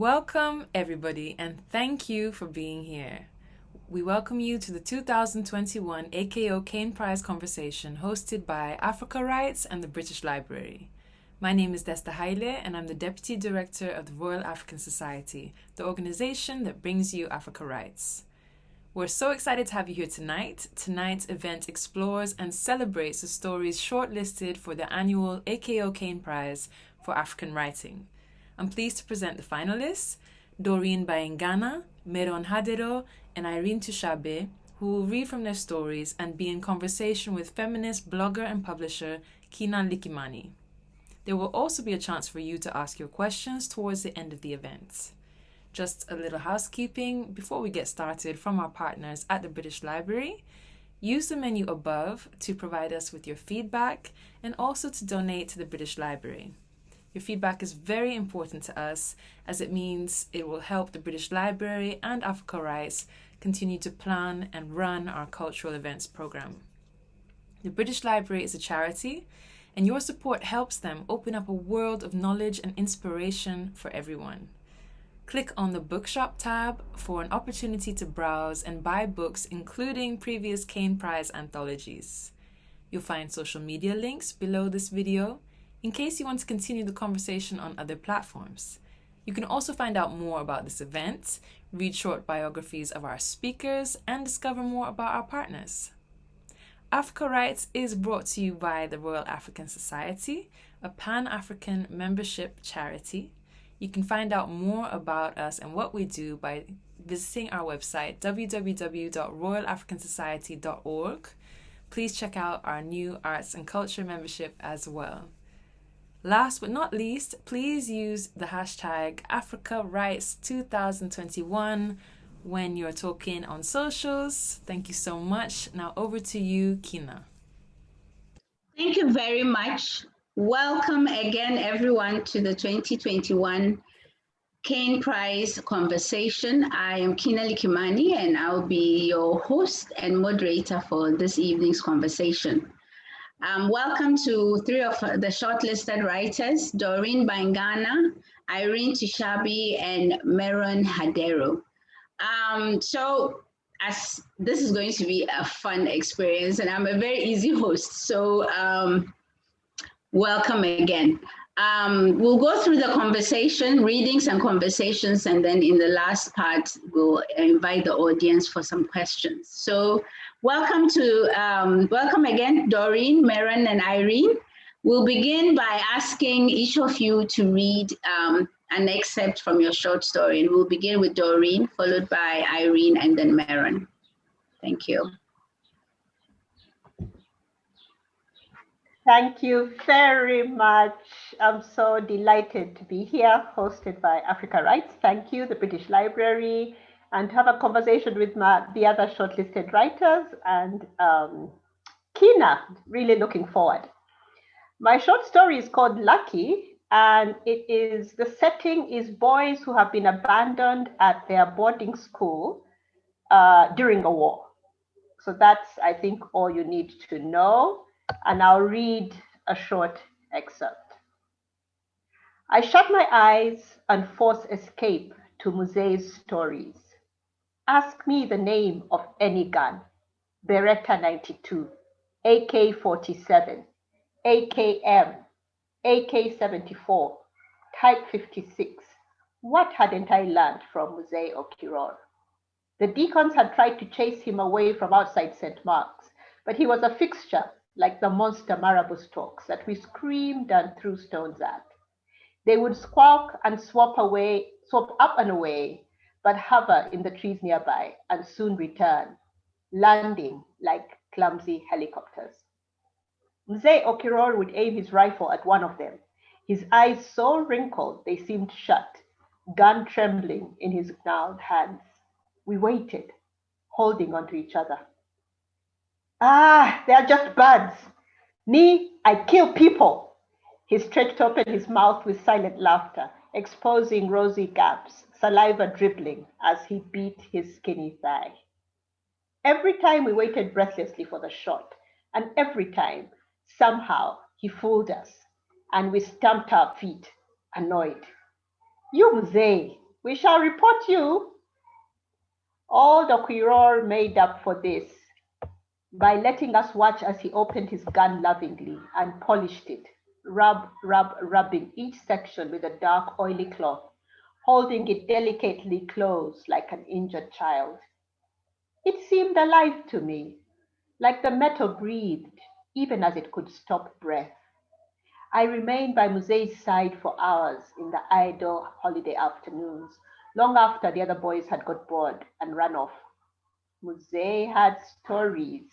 Welcome, everybody, and thank you for being here. We welcome you to the 2021 AKO Caine Prize conversation hosted by Africa Writes and the British Library. My name is Desta Haile, and I'm the Deputy Director of the Royal African Society, the organization that brings you Africa Writes. We're so excited to have you here tonight. Tonight's event explores and celebrates the stories shortlisted for the annual AKO Caine Prize for African Writing. I'm pleased to present the finalists Doreen Baingana, Meron Hadero, and Iryn Tushabe, who will read from their stories and be in conversation with feminist blogger and publisher Kinna Likimani. There will also be a chance for you to ask your questions towards the end of the event. Just a little housekeeping before we get started from our partners at the British Library. Use the menu above to provide us with your feedback and also to donate to the British Library. Your feedback is very important to us as it means it will help the British Library and Africa Writes continue to plan and run our cultural events program. The British Library is a charity, and your support helps them open up a world of knowledge and inspiration for everyone. Click on the Bookshop tab for an opportunity to browse and buy books, including previous Caine Prize anthologies. You'll find social media links below this video in case you want to continue the conversation on other platforms. You can also find out more about this event, read short biographies of our speakers, and discover more about our partners. Africa Writes is brought to you by the Royal African Society, a Pan African membership charity. You can find out more about us and what we do by visiting our website www.royalafricansociety.org. Please check out our new arts and culture membership as well. Last but not least, please use the hashtag Africa Writes 2021 when you're talking on socials. Thank you so much. Now over to you, Kinna. Thank you very much. Welcome again, everyone, to the 2021 Caine Prize conversation. I am Kinna Likimani, and I'll be your host and moderator for this evening's conversation. Um, welcome to three of the shortlisted writers, Doreen Baingana, Iryn Tushabe, and Meron Hadero. Um, so as this is going to be a fun experience and I'm a very easy host, so um, welcome again. Um, we'll go through the conversation, readings and conversations, and then in the last part, we'll invite the audience for some questions. So Welcome to, um, welcome again, Doreen, Meron, and Iryn. We'll begin by asking each of you to read um, an excerpt from your short story. And we'll begin with Doreen, followed by Iryn, and then Meron. Thank you. Thank you very much. I'm so delighted to be here, hosted by Africa Writes. Thank you, the British Library, and have a conversation with my, the other shortlisted writers and um, Kinna, really looking forward. My short story is called Lucky, and it is the setting is boys who have been abandoned at their boarding school uh, during a war. So that's, I think, all you need to know. And I'll read a short excerpt. I shut my eyes and force escape to Mzee's stories. Ask me the name of any gun. Beretta 92, AK-47, AKM, AK-74, Type 56. What hadn't I learned from Mzee Okiror? The deacons had tried to chase him away from outside St. Mark's, but he was a fixture like the monster marabou storks that we screamed and threw stones at. They would squawk and swap away, swap up and away but hover in the trees nearby and soon return, landing like clumsy helicopters. Mzee Okiror would aim his rifle at one of them, his eyes so wrinkled they seemed shut, gun trembling in his gnarled hands. We waited, holding onto each other. Ah, they're just birds. Me, I kill people. He stretched open his mouth with silent laughter, exposing rosy gaps saliva dribbling as he beat his skinny thigh. Every time we waited breathlessly for the shot, and every time, somehow, he fooled us, and we stamped our feet, annoyed. You Mzee, We shall report you. All the Quiror made up for this by letting us watch as he opened his gun lovingly and polished it, rub, rub, rubbing each section with a dark, oily cloth, holding it delicately close like an injured child. It seemed alive to me, like the metal breathed, even as it could stop breath. I remained by Mzee's side for hours in the idle holiday afternoons, long after the other boys had got bored and run off. Mzee had stories.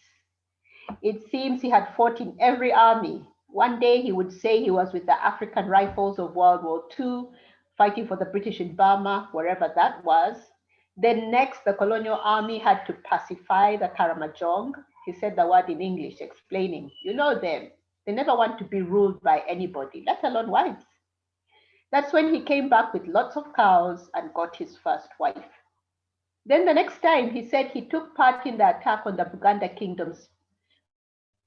It seems he had fought in every army. One day he would say he was with the African Rifles of World War II, fighting for the British in Burma, wherever that was. Then next, the colonial army had to pacify the Karamojong. He said the word in English, explaining, you know them. They never want to be ruled by anybody, let alone wives. That's when he came back with lots of cows and got his first wife. Then the next time he said he took part in the attack on the Buganda Kingdom's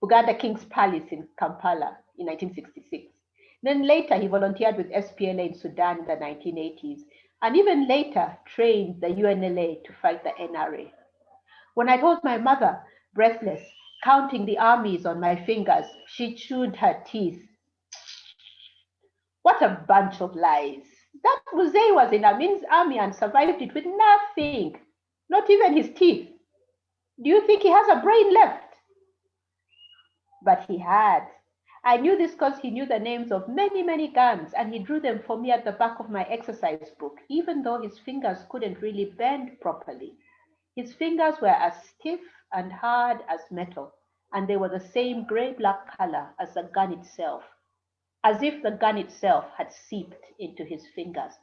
Buganda King's Palace in Kampala in 1966. Then later he volunteered with SPLA in Sudan in the 1980s, and even later trained the UNLA to fight the NRA. When I told my mother, breathless, counting the armies on my fingers, she chewed her teeth. What a bunch of lies. That Mzee was in Amin's army and survived it with nothing, not even his teeth. Do you think he has a brain left? but he had. I knew this because he knew the names of many, many guns, and he drew them for me at the back of my exercise book, even though his fingers couldn't really bend properly. His fingers were as stiff and hard as metal, and they were the same gray-black color as the gun itself, as if the gun itself had seeped into his fingers.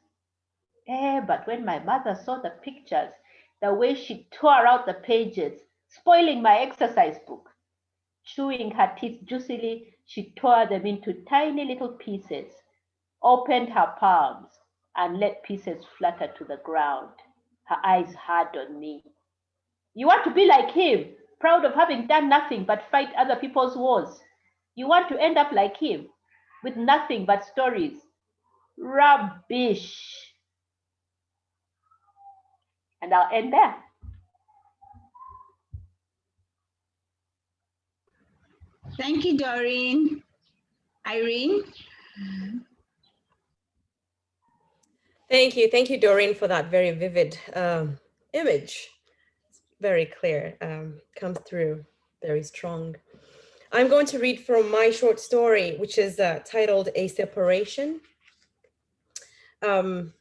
Eh, but when my mother saw the pictures, the way she tore out the pages, spoiling my exercise book, Chewing her teeth juicily, she tore them into tiny little pieces, opened her palms, and let pieces flutter to the ground, her eyes hard on me. You want to be like him, proud of having done nothing but fight other people's wars. You want to end up like him, with nothing but stories. Rubbish. And I'll end there. Thank you, Doreen. Iryn? Thank you. Thank you, Doreen, for that very vivid um, image. It's very clear, um, comes through very strong. I'm going to read from my short story, which is uh, titled A Separation. Um,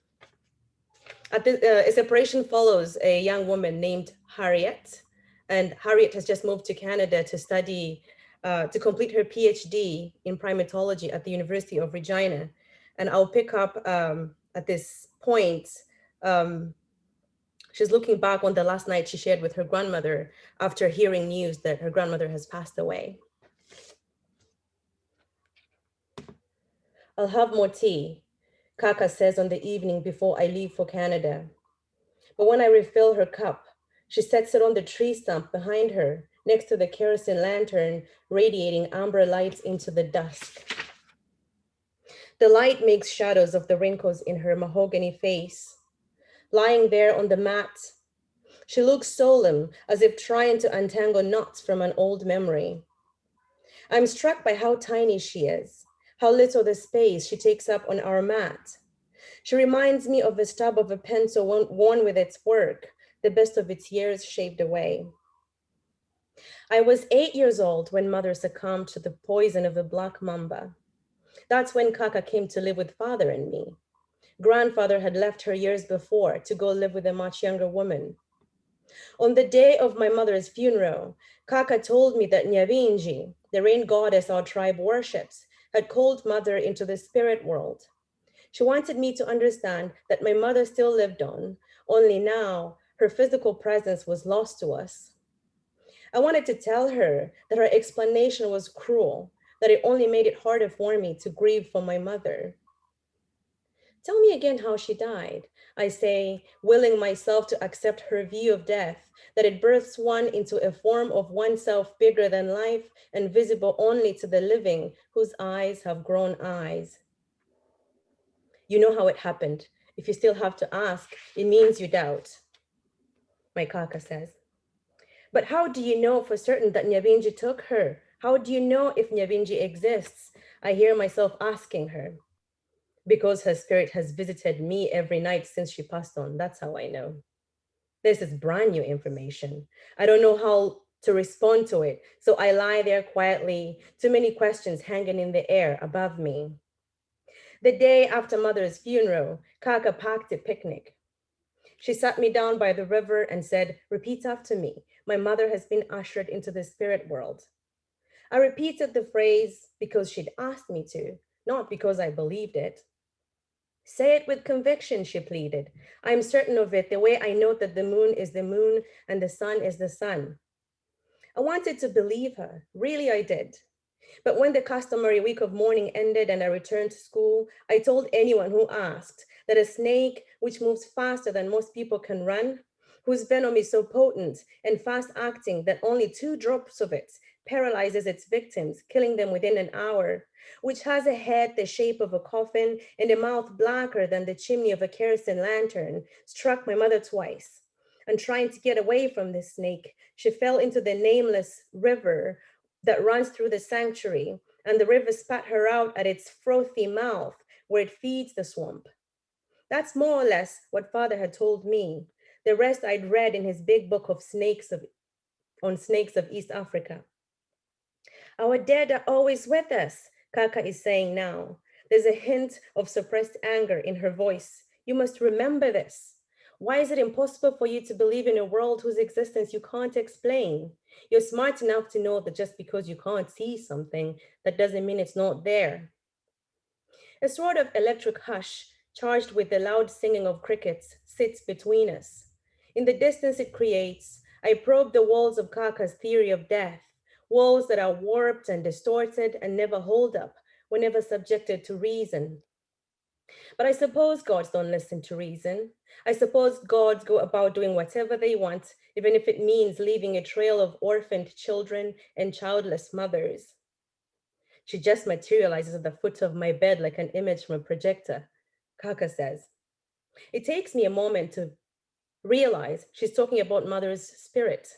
uh, a separation follows a young woman named Harriet, and Harriet has just moved to Canada to study uh, to complete her PhD in primatology at the University of Regina. And I'll pick up um, at this point. Um, she's looking back on the last night she shared with her grandmother after hearing news that her grandmother has passed away. I'll have more tea, Kaka says on the evening before I leave for Canada. But when I refill her cup, she sets it on the tree stump behind her next to the kerosene lantern, radiating amber lights into the dusk. The light makes shadows of the wrinkles in her mahogany face. Lying there on the mat, she looks solemn, as if trying to untangle knots from an old memory. I'm struck by how tiny she is, how little the space she takes up on our mat. She reminds me of the stub of a pencil worn with its work, the best of its years shaved away. I was eight years old when mother succumbed to the poison of the black mamba. That's when Kaka came to live with father and me. Grandfather had left her years before to go live with a much younger woman. On the day of my mother's funeral, Kaka told me that Nyavinji, the rain goddess our tribe worships, had called mother into the spirit world. She wanted me to understand that my mother still lived on, only now her physical presence was lost to us. I wanted to tell her that her explanation was cruel, that it only made it harder for me to grieve for my mother. Tell me again how she died, I say, willing myself to accept her view of death, that it births one into a form of oneself bigger than life and visible only to the living whose eyes have grown eyes. You know how it happened. If you still have to ask, it means you doubt, my kaka says. But how do you know for certain that Nyabinji took her? How do you know if Nyabinji exists? I hear myself asking her. Because her spirit has visited me every night since she passed on. That's how I know. This is brand new information. I don't know how to respond to it. So I lie there quietly, too many questions hanging in the air above me. The day after mother's funeral, Kaka packed a picnic. She sat me down by the river and said, repeat after me. My mother has been ushered into the spirit world. I repeated the phrase because she'd asked me to, not because I believed it. Say it with conviction, she pleaded. I'm certain of it, the way I know that the moon is the moon and the sun is the sun. I wanted to believe her, really I did. But when the customary week of mourning ended and I returned to school, I told anyone who asked that a snake, which moves faster than most people can run, whose venom is so potent and fast acting that only two drops of it paralyzes its victims, killing them within an hour, which has a head the shape of a coffin and a mouth blacker than the chimney of a kerosene lantern, struck my mother twice. And trying to get away from the snake, she fell into the nameless river that runs through the sanctuary, and the river spat her out at its frothy mouth where it feeds the swamp. That's more or less what father had told me. The rest I'd read in his big book of snakes of, on snakes of East Africa. Our dead are always with us, Kaka is saying now. There's a hint of suppressed anger in her voice. You must remember this. Why is it impossible for you to believe in a world whose existence you can't explain? You're smart enough to know that just because you can't see something, that doesn't mean it's not there. A sort of electric hush charged with the loud singing of crickets sits between us. In the distance it creates, I probe the walls of Kaka's theory of death, walls that are warped and distorted and never hold up whenever subjected to reason. But I suppose gods don't listen to reason. I suppose gods go about doing whatever they want, even if it means leaving a trail of orphaned children and childless mothers. She just materializes at the foot of my bed like an image from a projector, Kaka says. It takes me a moment to realize she's talking about mother's spirit,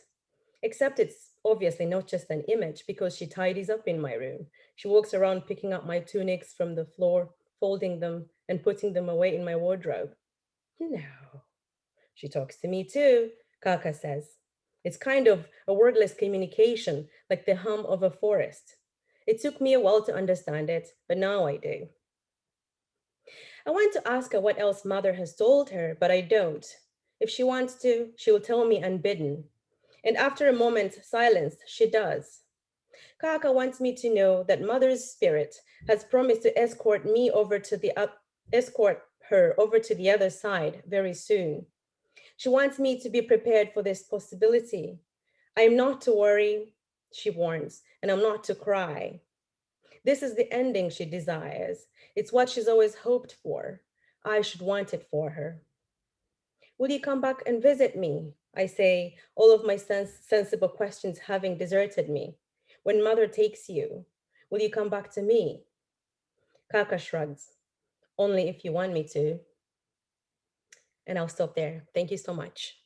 except it's obviously not just an image because she tidies up in my room. She walks around picking up my tunics from the floor, folding them and putting them away in my wardrobe. No, she talks to me too, Kaka says. It's kind of a wordless communication, like the hum of a forest. It took me a while to understand it, but now I do. I want to ask her what else mother has told her, but I don't. If she wants to, she will tell me unbidden, and after a moment's silence, she does. Kaka wants me to know that mother's spirit has promised to escort me over to the up, escort her over to the other side very soon. She wants me to be prepared for this possibility. I am not to worry, she warns, and I'm not to cry. This is the ending she desires. It's what she's always hoped for. I should want it for her. Will you come back and visit me? I say, all of my sens sensible questions having deserted me. When mother takes you, will you come back to me? Kaka shrugs, only if you want me to. And I'll stop there. Thank you so much.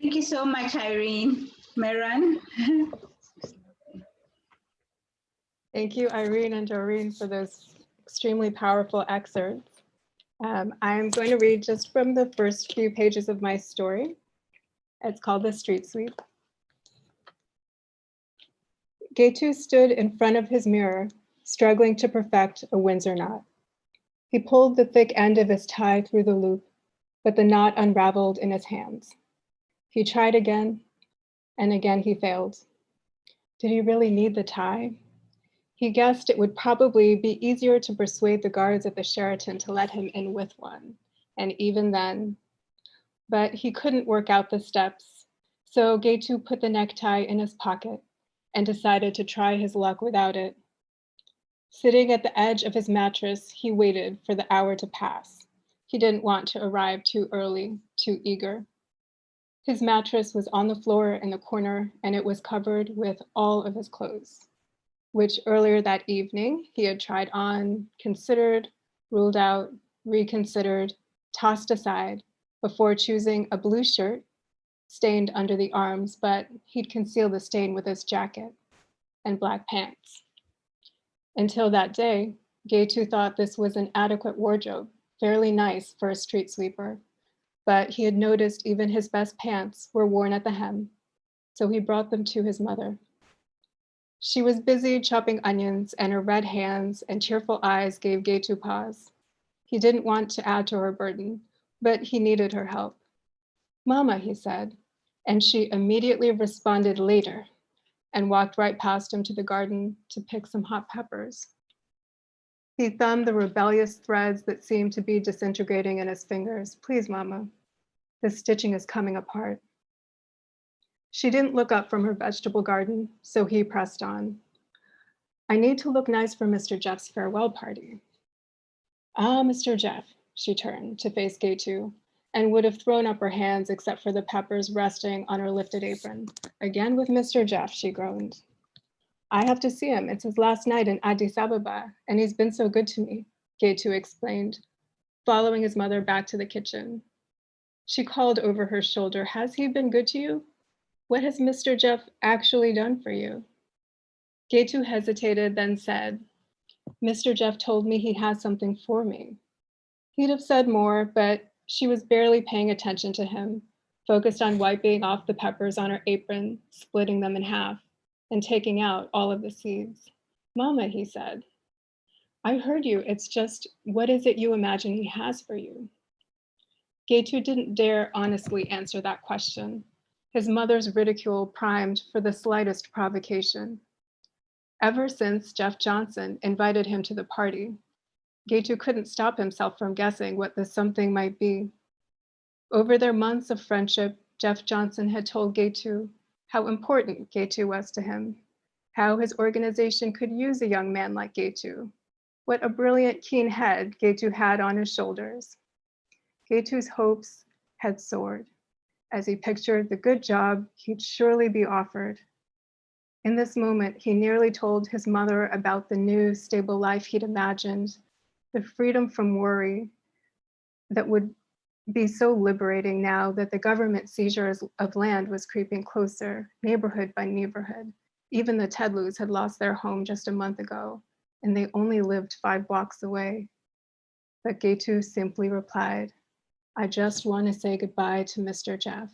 Thank you so much, Iryn. Meron? Thank you, Iryn and Doreen, for those extremely powerful excerpts. Um, I'm going to read just from the first few pages of my story. It's called The Street Sweep. Getu stood in front of his mirror, struggling to perfect a Windsor knot. He pulled the thick end of his tie through the loop, but the knot unraveled in his hands. He tried again, and again he failed. Did he really need the tie? He guessed it would probably be easier to persuade the guards at the Sheraton to let him in with one, and even then. But he couldn't work out the steps, so Getu put the necktie in his pocket and decided to try his luck without it. Sitting at the edge of his mattress, he waited for the hour to pass. He didn't want to arrive too early, too eager. His mattress was on the floor in the corner and it was covered with all of his clothes which earlier that evening he had tried on, considered, ruled out, reconsidered, tossed aside before choosing a blue shirt stained under the arms, but he'd conceal the stain with his jacket and black pants. Until that day, Getu thought this was an adequate wardrobe, fairly nice for a street sweeper, but he had noticed even his best pants were worn at the hem, so he brought them to his mother. She was busy chopping onions and her red hands and tearful eyes gave Getu pause. He didn't want to add to her burden, but he needed her help. Mama, he said, and she immediately responded later and walked right past him to the garden to pick some hot peppers. He thumbed the rebellious threads that seemed to be disintegrating in his fingers. Please, Mama, the stitching is coming apart. She didn't look up from her vegetable garden, so he pressed on. I need to look nice for Mr. Jeff's farewell party. Ah, Mr. Jeff, she turned to face Getu and would have thrown up her hands except for the peppers resting on her lifted apron. Again with Mr. Jeff, she groaned. I have to see him. It's his last night in Addis Ababa, and he's been so good to me, Getu explained, following his mother back to the kitchen. She called over her shoulder, has he been good to you? What has Mr. Jeff actually done for you? Getu hesitated, then said, Mr. Jeff told me he has something for me. He'd have said more, but she was barely paying attention to him, focused on wiping off the peppers on her apron, splitting them in half, and taking out all of the seeds. Mama, he said, I heard you. It's just, what is it you imagine he has for you? Getu didn't dare honestly answer that question his mother's ridicule primed for the slightest provocation. Ever since Jeff Johnson invited him to the party, Getu couldn't stop himself from guessing what the something might be. Over their months of friendship, Jeff Johnson had told Getu how important Getu was to him, how his organization could use a young man like Getu, what a brilliant, keen head Getu had on his shoulders. Getu's hopes had soared as he pictured the good job he'd surely be offered. In this moment, he nearly told his mother about the new stable life he'd imagined, the freedom from worry that would be so liberating now that the government seizures of land was creeping closer, neighborhood by neighborhood. Even the Tedloos had lost their home just a month ago, and they only lived five blocks away. But Getu simply replied, I just want to say goodbye to Mr. Jeff.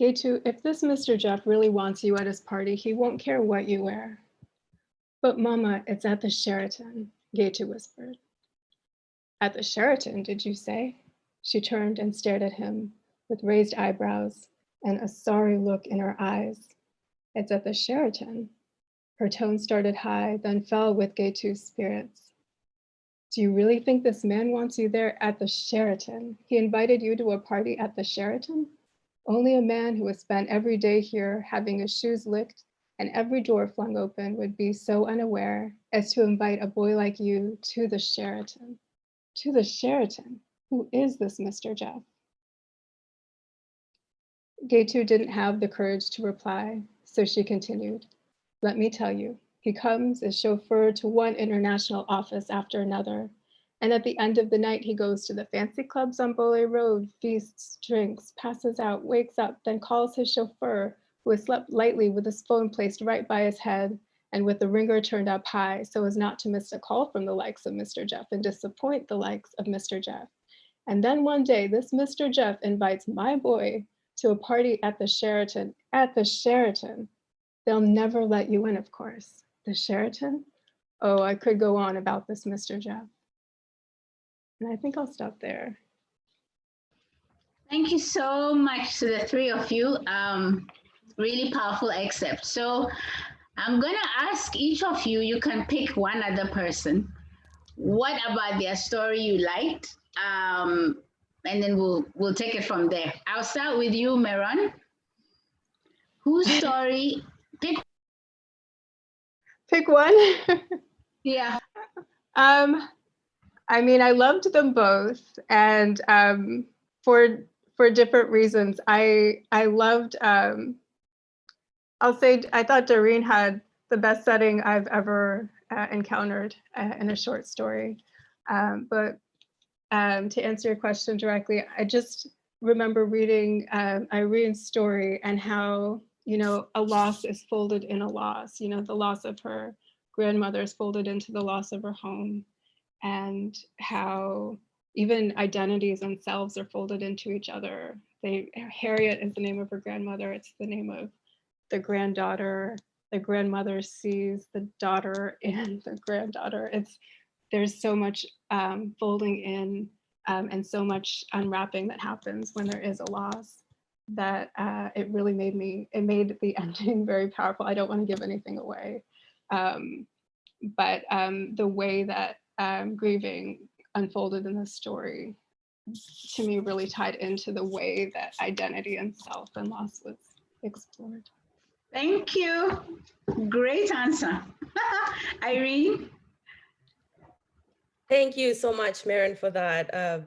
Getu, if this Mr. Jeff really wants you at his party, he won't care what you wear. But mama, it's at the Sheraton, Getu whispered. At the Sheraton, did you say? She turned and stared at him with raised eyebrows and a sorry look in her eyes. It's at the Sheraton. Her tone started high, then fell with Getu's spirits. Do you really think this man wants you there at the Sheraton? He invited you to a party at the Sheraton? Only a man who has spent every day here having his shoes licked and every door flung open would be so unaware as to invite a boy like you to the Sheraton. To the Sheraton? Who is this Mr. Jeff? Getu didn't have the courage to reply, so she continued. Let me tell you, he comes as chauffeur to one international office after another. And at the end of the night, he goes to the fancy clubs on Bole Road, feasts, drinks, passes out, wakes up, then calls his chauffeur, who has slept lightly with his phone placed right by his head and with the ringer turned up high so as not to miss a call from the likes of Mr. Jeff and disappoint the likes of Mr. Jeff. And then one day, this Mr. Jeff invites my boy to a party at the Sheraton, at the Sheraton. They'll never let you in, of course the Sheraton. Oh, I could go on about this, Mr. Jeff. And I think I'll stop there. Thank you so much to the three of you. Um, really powerful excerpt. So I'm going to ask each of you, you can pick one other person. What about their story you liked? Um, and then we'll we'll take it from there. I'll start with you, Meron. Whose story, pick one. yeah. Um, I mean, I loved them both, and um, for for different reasons. I I loved. Um, I'll say I thought Doreen had the best setting I've ever uh, encountered uh, in a short story. Um, but um, to answer your question directly, I just remember reading um, Irene's story and how, you know, a loss is folded in a loss, you know, the loss of her grandmother is folded into the loss of her home and how even identities and selves are folded into each other. They, Harriet is the name of her grandmother. It's the name of the granddaughter. The grandmother sees the daughter and the granddaughter. It's there's so much um, folding in um, and so much unwrapping that happens when there is a loss that uh, it really made me, it made the ending very powerful. I don't want to give anything away. Um, but um, the way that um, grieving unfolded in the story to me really tied into the way that identity and self and loss was explored. Thank you. Great answer. Iryn? Thank you so much, Meron, for that uh,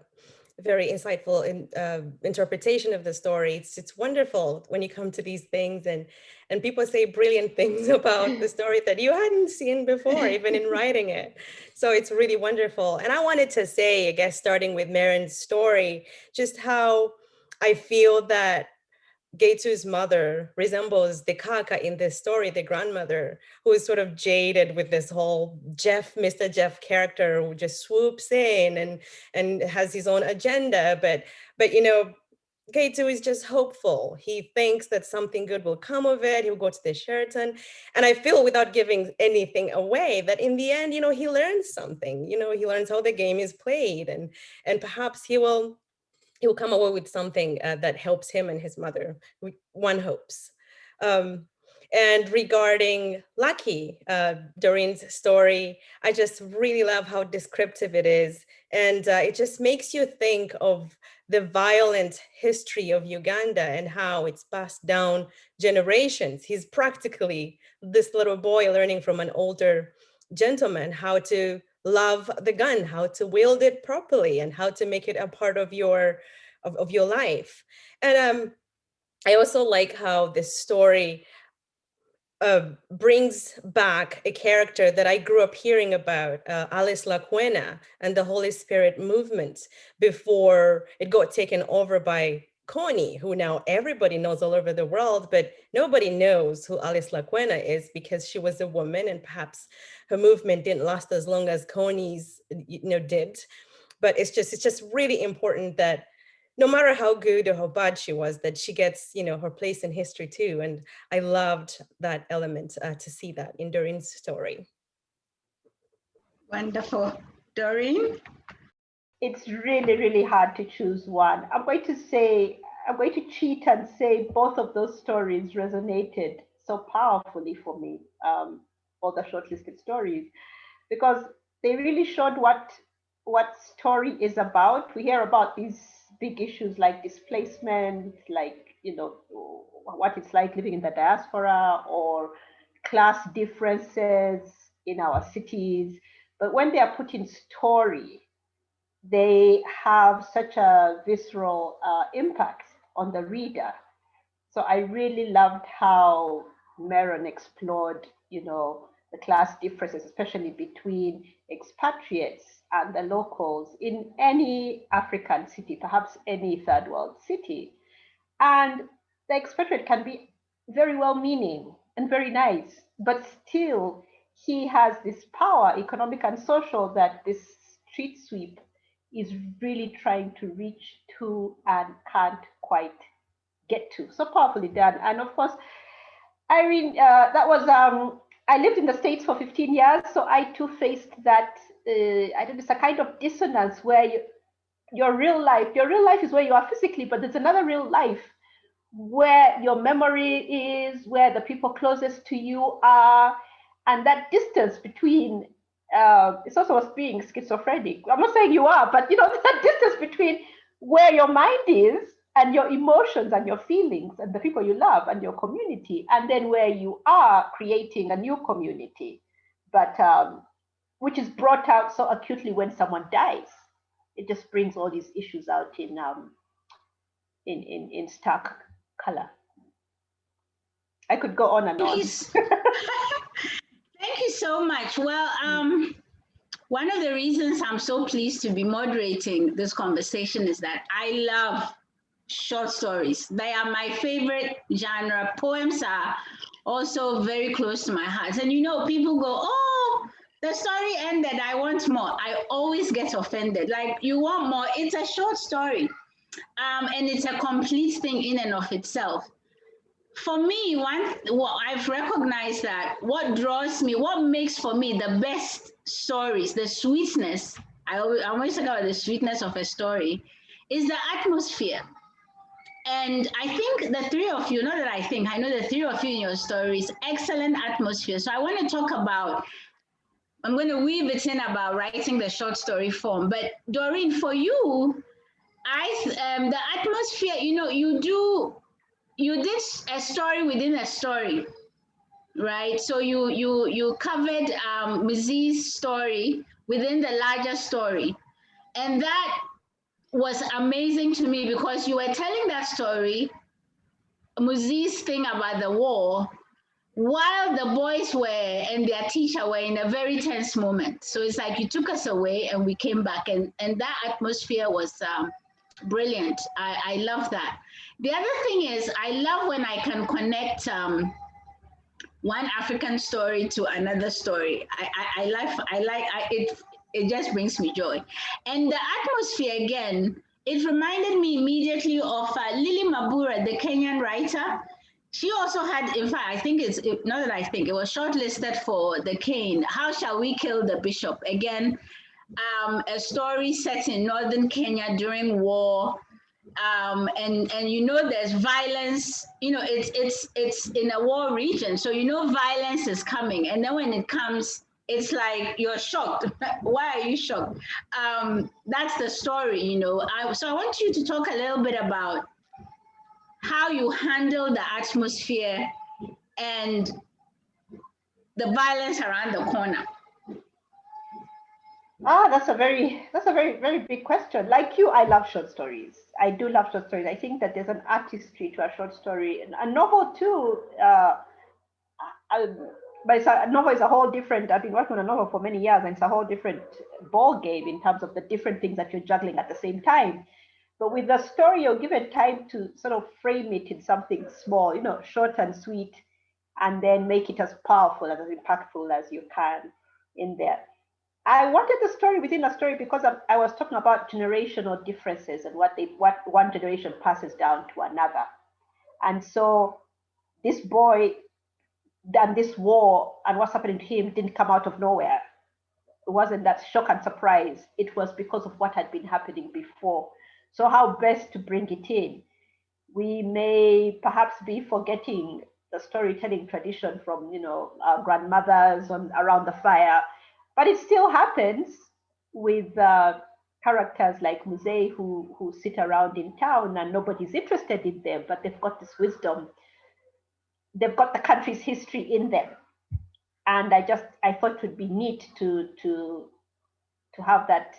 very insightful in, uh, interpretation of the story. It's, it's wonderful when you come to these things and, and people say brilliant things about the story that you hadn't seen before, even in writing it. So it's really wonderful. And I wanted to say, I guess, starting with Meron's story, just how I feel that Getu's mother resembles the Kaka in this story, the grandmother, who is sort of jaded with this whole Jeff, Mr. Jeff character who just swoops in and, and has his own agenda. But, but you know, Getu is just hopeful. He thinks that something good will come of it. He'll go to the Sheraton. And I feel without giving anything away that in the end, you know, he learns something, you know, he learns how the game is played and, and perhaps he will he will come away with something uh, that helps him and his mother, one hopes. Um, and regarding Lucky, uh, Doreen's story, I just really love how descriptive it is. And uh, it just makes you think of the violent history of Uganda and how it's passed down generations. He's practically this little boy learning from an older gentleman how to love the gun, how to wield it properly and how to make it a part of your of, of your life. And um, I also like how this story uh, brings back a character that I grew up hearing about, uh, Alice Lakwena and the Holy Spirit movement before it got taken over by Kony, who now everybody knows all over the world, but nobody knows who Alice Lakwena is because she was a woman and perhaps her movement didn't last as long as Kony's you know, did. But it's just, it's just really important that no matter how good or how bad she was, that she gets, you know, her place in history too. And I loved that element uh, to see that in Doreen's story. Wonderful. Doreen? It's really, really hard to choose one. I'm going to say, I'm going to cheat and say both of those stories resonated so powerfully for me, um, all the shortlisted stories, because they really showed what what story is about. We hear about these big issues like displacement, like, you know, what it's like living in the diaspora or class differences in our cities. But when they are put in story, they have such a visceral uh, impact on the reader. So I really loved how Meron explored, you know, the class differences, especially between expatriates and the locals in any African city, perhaps any third world city. And the expatriate can be very well meaning and very nice, but still he has this power, economic and social, that this street sweep is really trying to reach to and can't quite get to. So powerfully done. And of course, Iryn, uh, that was, um, I lived in the States for 15 years, so I too faced that uh, I don't it's a kind of dissonance where you, your real life, your real life is where you are physically, but there's another real life where your memory is, where the people closest to you are, and that distance between uh, it's also us being schizophrenic. I'm not saying you are, but you know that distance between where your mind is and your emotions and your feelings and the people you love and your community, and then where you are creating a new community. But um, which is brought out so acutely when someone dies. It just brings all these issues out in um, in, in, in stark color. I could go on and on. Thank you so much. Well, um, one of the reasons I'm so pleased to be moderating this conversation is that I love short stories. They are my favorite genre. Poems are also very close to my heart. And you know, people go, oh, the story ended, I want more. I always get offended. Like, you want more? It's a short story. Um, and it's a complete thing in and of itself. For me, one, well, I've recognized that what draws me, what makes for me the best stories, the sweetness, I always, I always talk about the sweetness of a story, is the atmosphere. And I think the three of you, not that I think, I know the three of you in your stories, excellent atmosphere. So I want to talk about, I'm going to weave it in about writing the short story form. But Doreen, for you, I um, the atmosphere, you know, you do, you did a story within a story, right? So you you you covered um, Mzee's story within the larger story, and that was amazing to me because you were telling that story, Mzee's thing about the war, while the boys were and their teacher were in a very tense moment. So it's like you took us away and we came back, and, and that atmosphere was um, brilliant. I, I love that. The other thing is, I love when I can connect um, one African story to another story. I, I, I like, I like I, it, it just brings me joy. And the atmosphere again, it reminded me immediately of uh, Lily Mabura, the Kenyan writer. She also had, in fact, I think it's, not that I think, it was shortlisted for the Caine, How Shall We Kill the Bishop? Again, um, a story set in northern Kenya during war. Um, and and you know there's violence you know it's it's it's in a war region so you know violence is coming and then when it comes it's like you're shocked. Why are you shocked? Um, that's the story, you know. I, so I want you to talk a little bit about how you handle the atmosphere and the violence around the corner. Ah, that's a very that's a very very big question. Like you, I love short stories. I do love short stories. I think that there's an artistry to a short story, and a novel too. Uh, I, but it's a, a novel is a whole different. I've been working on a novel for many years, and it's a whole different ball game in terms of the different things that you're juggling at the same time. But with the story, you're given time to sort of frame it in something small, you know, short and sweet, and then make it as powerful and as impactful as you can in there. I wanted the story within a story because I, I was talking about generational differences and what they what one generation passes down to another. And so this boy and this war and what's happening to him didn't come out of nowhere. It wasn't that shock and surprise. It was because of what had been happening before. So how best to bring it in? We may perhaps be forgetting the storytelling tradition from you know our grandmothers on around the fire, but it still happens with uh, characters like Mzee who who sit around in town and nobody's interested in them, but they've got this wisdom they've got the country's history in them. And I just I thought it would be neat to to to have that.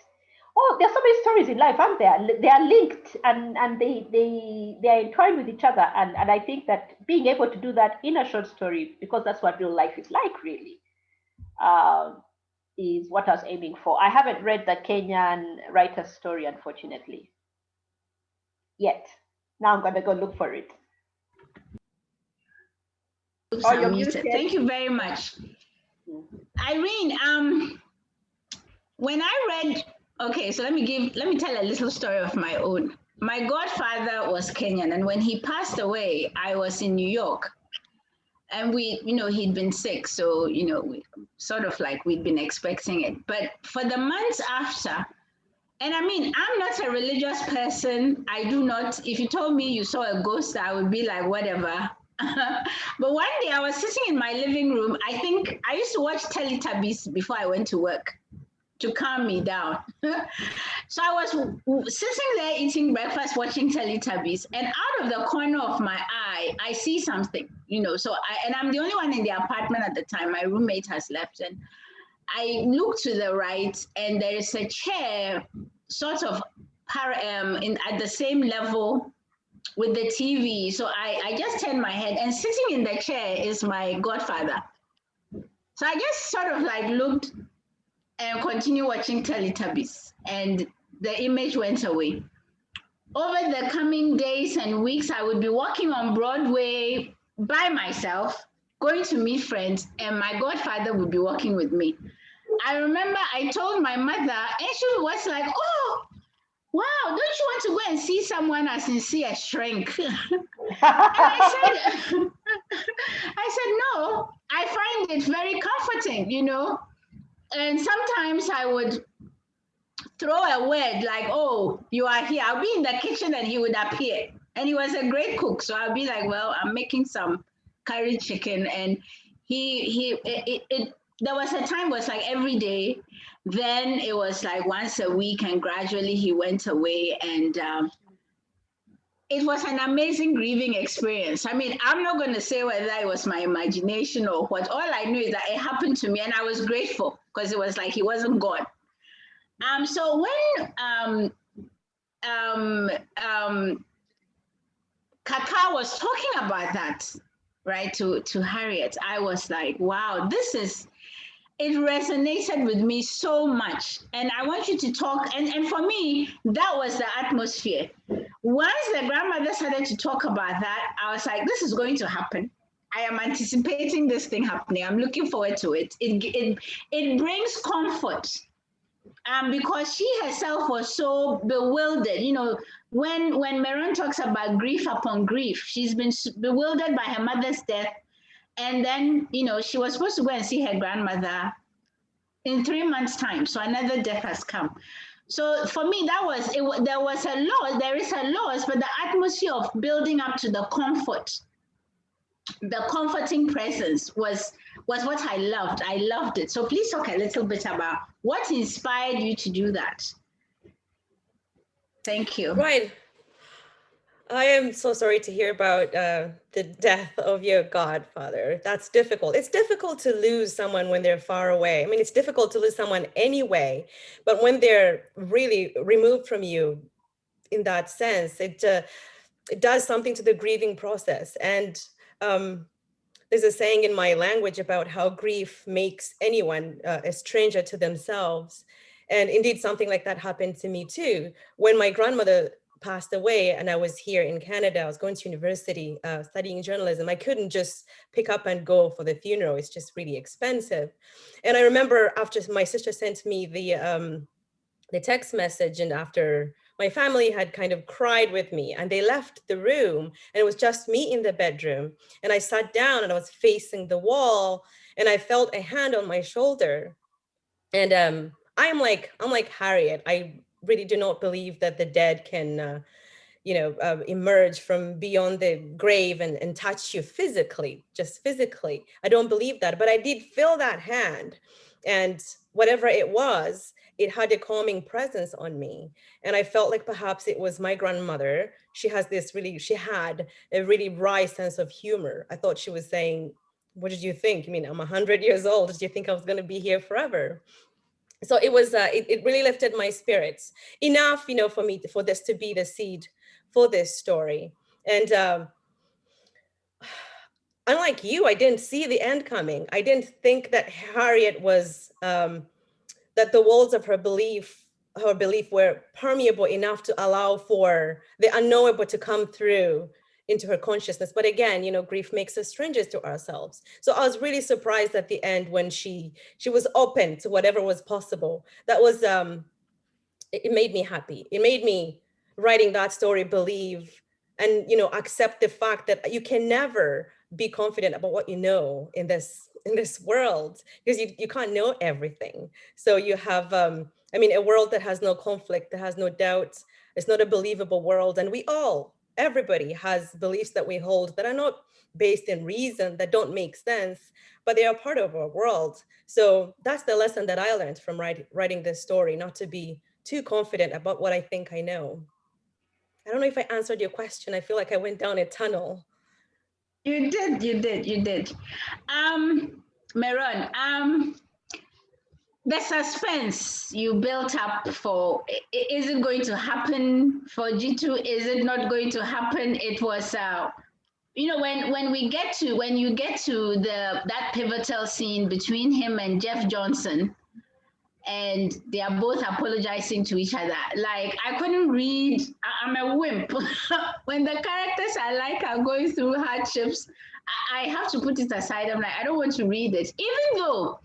Oh, there's so many stories in life, aren't there? They are linked and and they they they are entwined with each other. And and I think that being able to do that in a short story, because that's what real life is like, really, um, is what I was aiming for. I haven't read the Kenyan writer's story, unfortunately, yet. Now I'm gonna go look for it. Oops, oh. Thank you very much. Iryn, um, when I read, okay, so let me give, let me tell a little story of my own. My godfather was Kenyan, and when he passed away, I was in New York. And we, you know, he'd been sick, so, you know, we, sort of like we'd been expecting it. But for the months after, and I mean, I'm not a religious person. I do not, if you told me you saw a ghost, I would be like, whatever. but one day I was sitting in my living room. I think I used to watch Teletubbies before I went to work to calm me down. so I was sitting there eating breakfast, watching Teletubbies, and out of the corner of my eye, I see something, you know. So I and I'm the only one in the apartment at the time. My roommate has left, and I look to the right, and there is a chair, sort of, um, in at the same level with the TV. So I, I just turned my head and sitting in the chair is my godfather. So I just sort of like looked and continue watching Teletubbies. And the image went away. Over the coming days and weeks, I would be walking on Broadway by myself, going to meet friends, and my godfather would be walking with me. I remember I told my mother, and she was like, Oh, wow, don't you want to go and see someone as sincere Shrink? I said, I said, no, I find it very comforting, you know. And sometimes I would throw a word like, oh, you are here. I'll be in the kitchen and he would appear. And he was a great cook. So I'll be like, well, I'm making some curry chicken. And he, he, it, it, it there was a time was like every day then it was like once a week and gradually he went away and um, it was an amazing grieving experience. I mean, I'm not going to say whether it was my imagination or what. All I knew is that it happened to me and I was grateful because it was like he wasn't gone. Um, so when um, um, um, Kaka was talking about that, right, to, to Harriet, I was like, wow, this is it resonated with me so much. And I want you to talk. And, and for me, that was the atmosphere. Once the grandmother started to talk about that, I was like, this is going to happen. I am anticipating this thing happening. I'm looking forward to it. It, it, it brings comfort. Um, because she herself was so bewildered. You know, when when Meron talks about grief upon grief, she's been bewildered by her mother's death and then, you know, she was supposed to go and see her grandmother in three months' time. So another death has come. So for me, that was it. There was a loss. There is a loss, but the atmosphere of building up to the comfort, the comforting presence was was what I loved. I loved it. So please talk a little bit about what inspired you to do that. Thank you. Right. I am so sorry to hear about uh, the death of your godfather. That's difficult. It's difficult to lose someone when they're far away. I mean, it's difficult to lose someone anyway, but when they're really removed from you in that sense, it, uh, it does something to the grieving process. And um, there's a saying in my language about how grief makes anyone uh, a stranger to themselves. And indeed, something like that happened to me too. When my grandmother passed away and I was here in Canada, I was going to university uh, studying journalism. I couldn't just pick up and go for the funeral. It's just really expensive. And I remember after my sister sent me the, um, the text message and after my family had kind of cried with me and they left the room and it was just me in the bedroom. And I sat down and I was facing the wall and I felt a hand on my shoulder. And um, I'm like, I'm like Harriet. I really do not believe that the dead can, uh, you know, uh, emerge from beyond the grave and, and touch you physically, just physically. I don't believe that, but I did feel that hand and whatever it was, it had a calming presence on me. And I felt like perhaps it was my grandmother. She has this really, she had a really wry sense of humor. I thought she was saying, what did you think? I mean, I'm 100 years old. Did you think I was going to be here forever? so it was uh, it, it really lifted my spirits enough you know for me for this to be the seed for this story and um, unlike you i didn't see the end coming i didn't think that harriet was um, that the walls of her belief her belief were permeable enough to allow for the unknowable to come through into her consciousness. But again, you know, grief makes us strangers to ourselves. So I was really surprised at the end when she she was open to whatever was possible. That was um it, made me happy. It made me writing that story believe and you know accept the fact that you can never be confident about what you know in this in this world because you, you can't know everything. So you have um I mean a world that has no conflict, that has no doubt, it's not a believable world. And we all everybody has beliefs that we hold that are not based in reason, that don't make sense, but they are part of our world. So that's the lesson that I learned from write, writing this story, not to be too confident about what I think I know. I don't know if I answered your question. I feel like I went down a tunnel. You did, you did, you did. Um, Meron, um, the suspense you built up for is it going to happen for Getu? Is it not going to happen? It was uh, you know when when we get to when you get to the that pivotal scene between him and Jeff Johnson and they are both apologizing to each other. Like I couldn't read. I, am a wimp. when the characters I like are going through hardships, I, I have to put it aside. I'm like, I don't want to read it, even though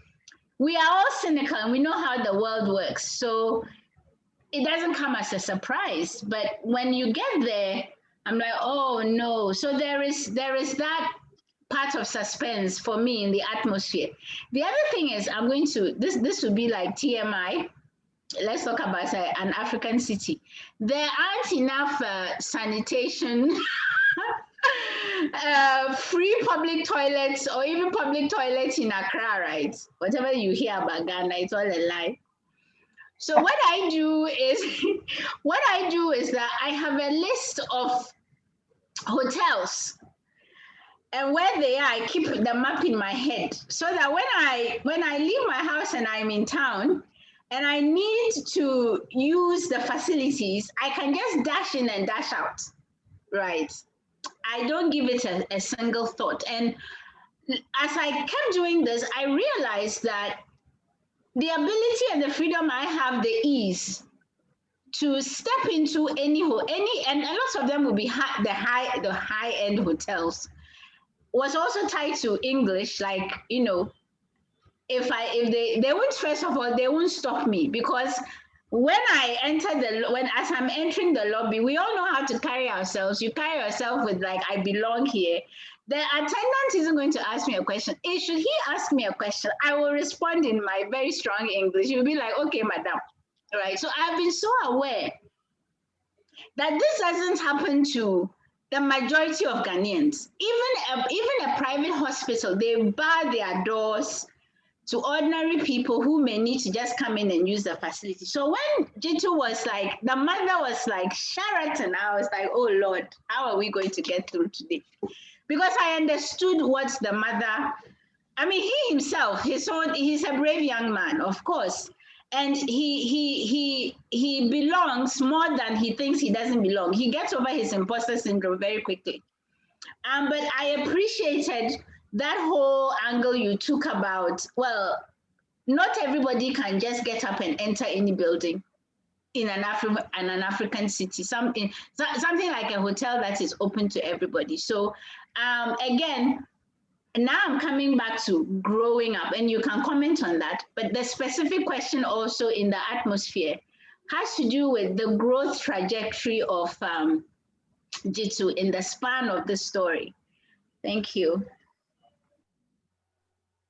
we are all cynical and we know how the world works. So it doesn't come as a surprise. But when you get there, I'm like, oh no. So there is there is that part of suspense for me in the atmosphere. The other thing is I'm going to this this would be like TMI. Let's talk about uh, an African city. There aren't enough uh, sanitation. uh, free public toilets or even public toilets in Accra, right? Whatever you hear about Ghana, it's all a lie. So what I do is, what I do is that I have a list of hotels and where they are, I keep the map in my head so that when I when I leave my house and I'm in town and I need to use the facilities, I can just dash in and dash out, right? I don't give it a, a single thought. And as I kept doing this, I realized that the ability and the freedom I have, the ease to step into any any and a lot of them will be high, the high the high end hotels was also tied to English like you know if I if they they won't first of all they won't stop me because when I enter the when as I'm entering the lobby we all know how to carry ourselves you carry yourself with like I belong here the attendant isn't going to ask me a question. If should he ask me a question, I will respond in my very strong English. He'll be like, okay, madam, right? So I've been so aware that this doesn't happen to the majority of Ghanaians. Even a, even a private hospital, they bar their doors to ordinary people who may need to just come in and use the facility. So when Getu was like, the mother was like, Sheraton, I was like, oh Lord, how are we going to get through today? Because I understood what the mother, I mean, he himself, his own, he's a brave young man, of course and he he he he belongs more than he thinks he doesn't belong. He gets over his imposter syndrome very quickly. Um, but I appreciated that whole angle you took about. Well, not everybody can just get up and enter any building in an Afri- in an African city. Something something like a hotel that is open to everybody. So um, again, now I'm coming back to growing up, and you can comment on that. But the specific question also in the atmosphere has to do with the growth trajectory of um, Getu in the span of the story. Thank you.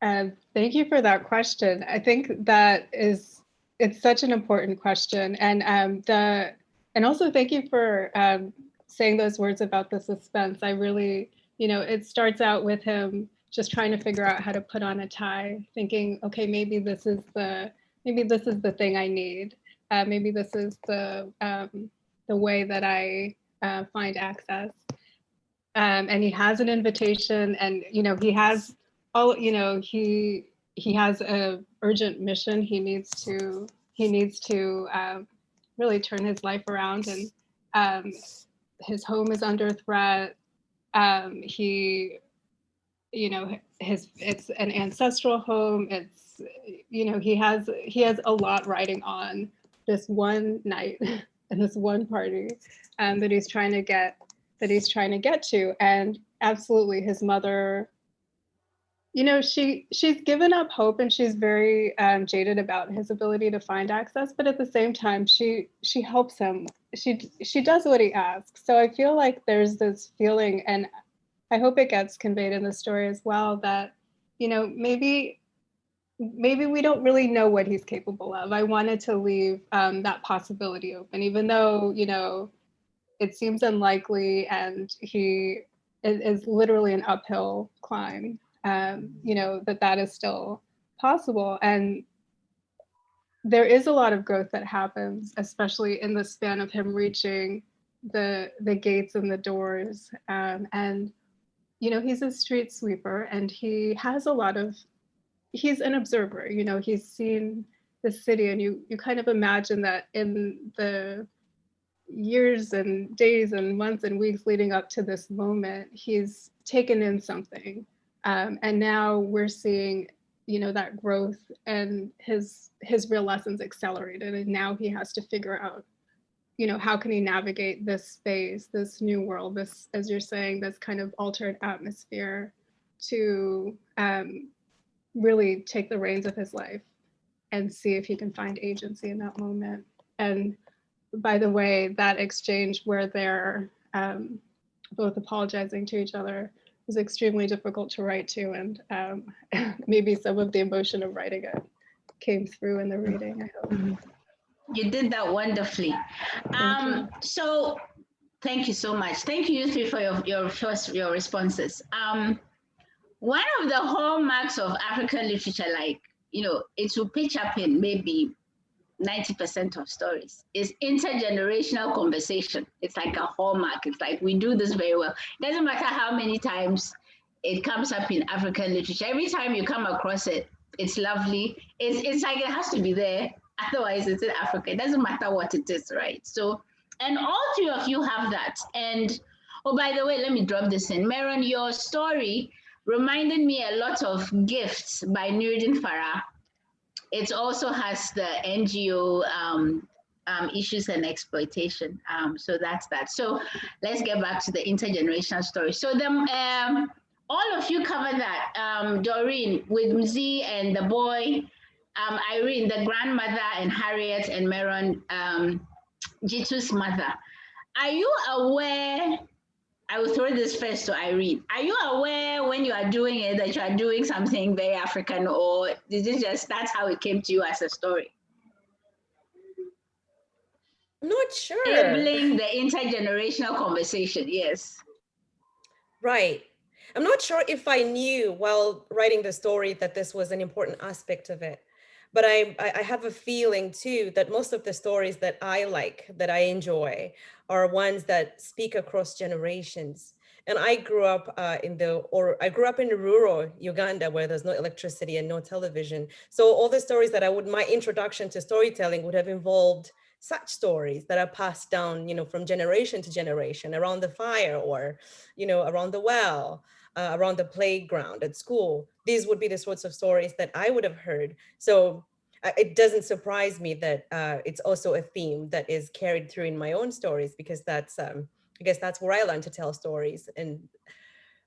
Um, thank you for that question. I think that is it's such an important question, and um, the and also thank you for um, saying those words about the suspense. I really you know, it starts out with him just trying to figure out how to put on a tie, thinking, okay, maybe this is the maybe this is the thing I need. Uh, maybe this is the um, the way that I uh, find access. Um, and he has an invitation, and you know, he has all you know, he he has a urgent mission. He needs to he needs to um, really turn his life around, and um, his home is under threat um, he, you know, his it's an ancestral home. It's you know he has he has a lot riding on this one night and this one party um, that he's trying to get that he's trying to get to, and absolutely his mother you know she she's given up hope and she's very um, jaded about his ability to find access but at the same time she she helps him she she does what he asks so i feel like there's this feeling and i hope it gets conveyed in the story as well that you know maybe maybe we don't really know what he's capable of i wanted to leave um, that possibility open even though you know it seems unlikely and he is, is literally an uphill climb um, you know, that that is still possible. And there is a lot of growth that happens, especially in the span of him reaching the the gates and the doors. Um, and you know, he's a street sweeper, and he has a lot of. He's an observer. You know, he's seen the city, and you you kind of imagine that in the years and days and months and weeks leading up to this moment, he's taken in something um, and now we're seeing, you know that growth and his his real lessons accelerated and now he has to figure out you know how can he navigate this space this new world this as you're saying this kind of altered atmosphere to um, really take the reins of his life and see if he can find agency in that moment. And by the way that exchange where they're um, both apologizing to each other was extremely difficult to write to and um, maybe some of the emotion of writing it came through in the reading, I hope. Mm-hmm. You did that wonderfully. Um, so thank you so much. Thank you, you three, for your, your first your responses. Um, one of the hallmarks of African literature, like, you know, it will pitch up in maybe 90% of stories is intergenerational conversation. It's like a hallmark. It's like we do this very well. It doesn't matter how many times it comes up in African literature. Every time you come across it, it's lovely. It's, it's like it has to be there. Otherwise, it's in Africa. It doesn't matter what it is, right? So, and all three of you have that. And oh, by the way, let me drop this in. Meron, your story reminded me a lot of Gifts by Nuruddin Farah it also has the NGO um, um, issues and exploitation. Um, so that's that. So let's get back to the intergenerational story. So the, um, all of you covered that. Um, Doreen with Mzee and the boy, um, Iryn, the grandmother, and Harriet and Meron, Getu's mother. Are you aware I will throw this first to Iryn. Are you aware when you are doing it that you are doing something very African, or is it just that's how it came to you as a story? I'm not sure. Enabling the intergenerational conversation, yes. Right. I'm not sure if I knew while writing the story that this was an important aspect of it. But I, I have a feeling too that most of the stories that I like, that I enjoy, are ones that speak across generations. And I grew up uh, in the, or I grew up in rural Uganda where there's no electricity and no television. So all the stories that I would, my introduction to storytelling would have involved such stories that are passed down, you know, from generation to generation around the fire or, you know, around the well, uh, around the playground at school. These would be the sorts of stories that I would have heard. So uh, it doesn't surprise me that uh, it's also a theme that is carried through in my own stories because that's, um, I guess that's where I learned to tell stories. And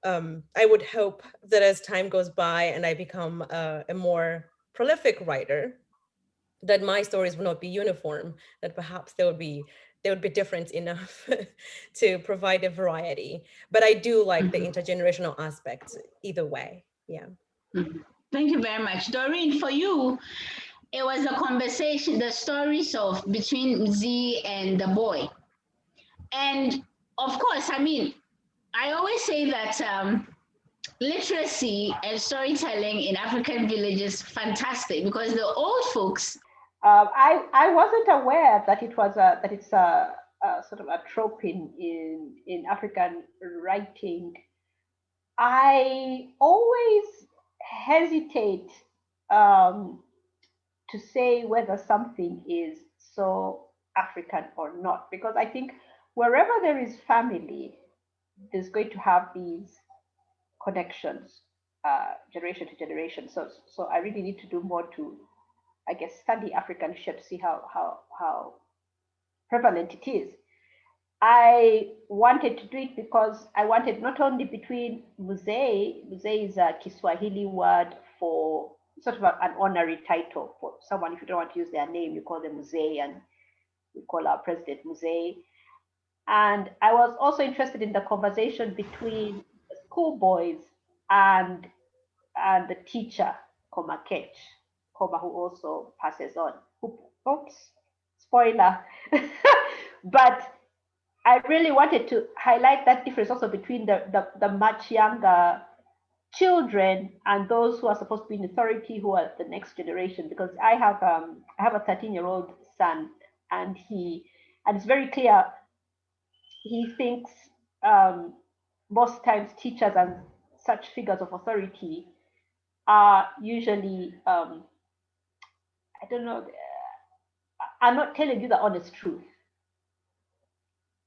um, I would hope that as time goes by and I become a, a more prolific writer, that my stories will not be uniform, that perhaps there would be they would be different enough to provide a variety. But I do like mm -hmm. the mm-hmm. intergenerational aspect either way. Yeah. Mm -hmm. Thank you very much. Doreen, for you, it was a conversation, the stories of between Mzee and the boy. And of course, I mean, I always say that um, literacy and storytelling in African villages fantastic because the old folks. Uh, I I wasn't aware that it was a that it's a, a sort of a trope in in in African writing. I always hesitate um, to say whether something is so African or not, because I think wherever there is family, there's going to have these connections uh, generation to generation. So, so I really need to do more to, I guess, study African to see how how how prevalent it is. I wanted to do it because I wanted not only between Mzee, Mzee is a Kiswahili word for sort of an honorary title for someone. If you don't want to use their name, you call them Mzee, and we call our president Mzee. And I was also interested in the conversation between schoolboys and and the teacher, Koma Ketch, who also passes on. Oops, spoiler. but I really wanted to highlight that difference also between the, the, the much younger children and those who are supposed to be in authority who are the next generation because i have um i have a 13 year old son and he and it's very clear he thinks um most times teachers and such figures of authority are usually um i don't know I'm not telling you the honest truth